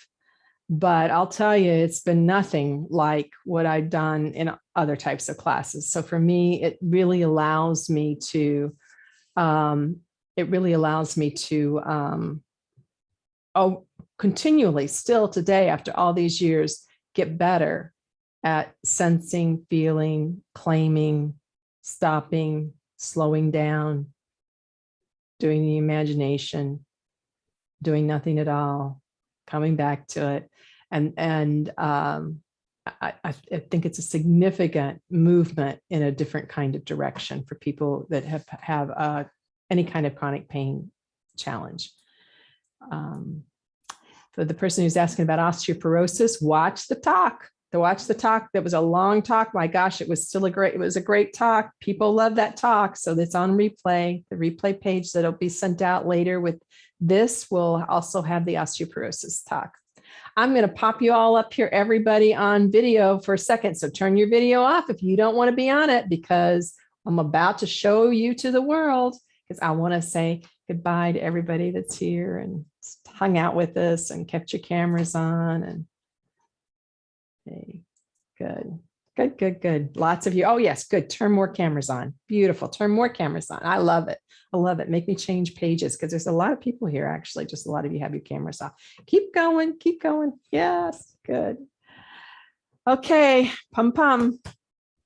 But I'll tell you, it's been nothing like what I've done in other types of classes. So for me, it really allows me to, um, it really allows me to um, oh, continually, still today, after all these years, get better at sensing, feeling, claiming, stopping, slowing down, doing the imagination, doing nothing at all, coming back to it. And, and um, I, I think it's a significant movement in a different kind of direction for people that have, have uh, any kind of chronic pain challenge. Um, For the person who's asking about osteoporosis, watch the talk. To watch the talk. That was a long talk. My gosh, it was still a great, it was a great talk. People love that talk. So it's on replay, the replay page that'll be sent out later with this will also have the osteoporosis talk. I'm going to pop you all up here, everybody on video for a second. So turn your video off if you don't want to be on it because I'm about to show you to the world because I want to say goodbye to everybody that's here and hung out with us and kept your cameras on and okay, good, good, good, good. Lots of you. Oh, yes, good. Turn more cameras on. Beautiful. Turn more cameras on. I love it. I love it. Make me change pages because there's a lot of people here, actually. Just a lot of you have your cameras off. Keep going, keep going. Yes, good. Okay, pum pum,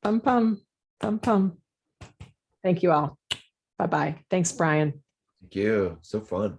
pum pum, pum pum. Thank you all. Bye-bye. Thanks, Brian.
Thank you. So fun.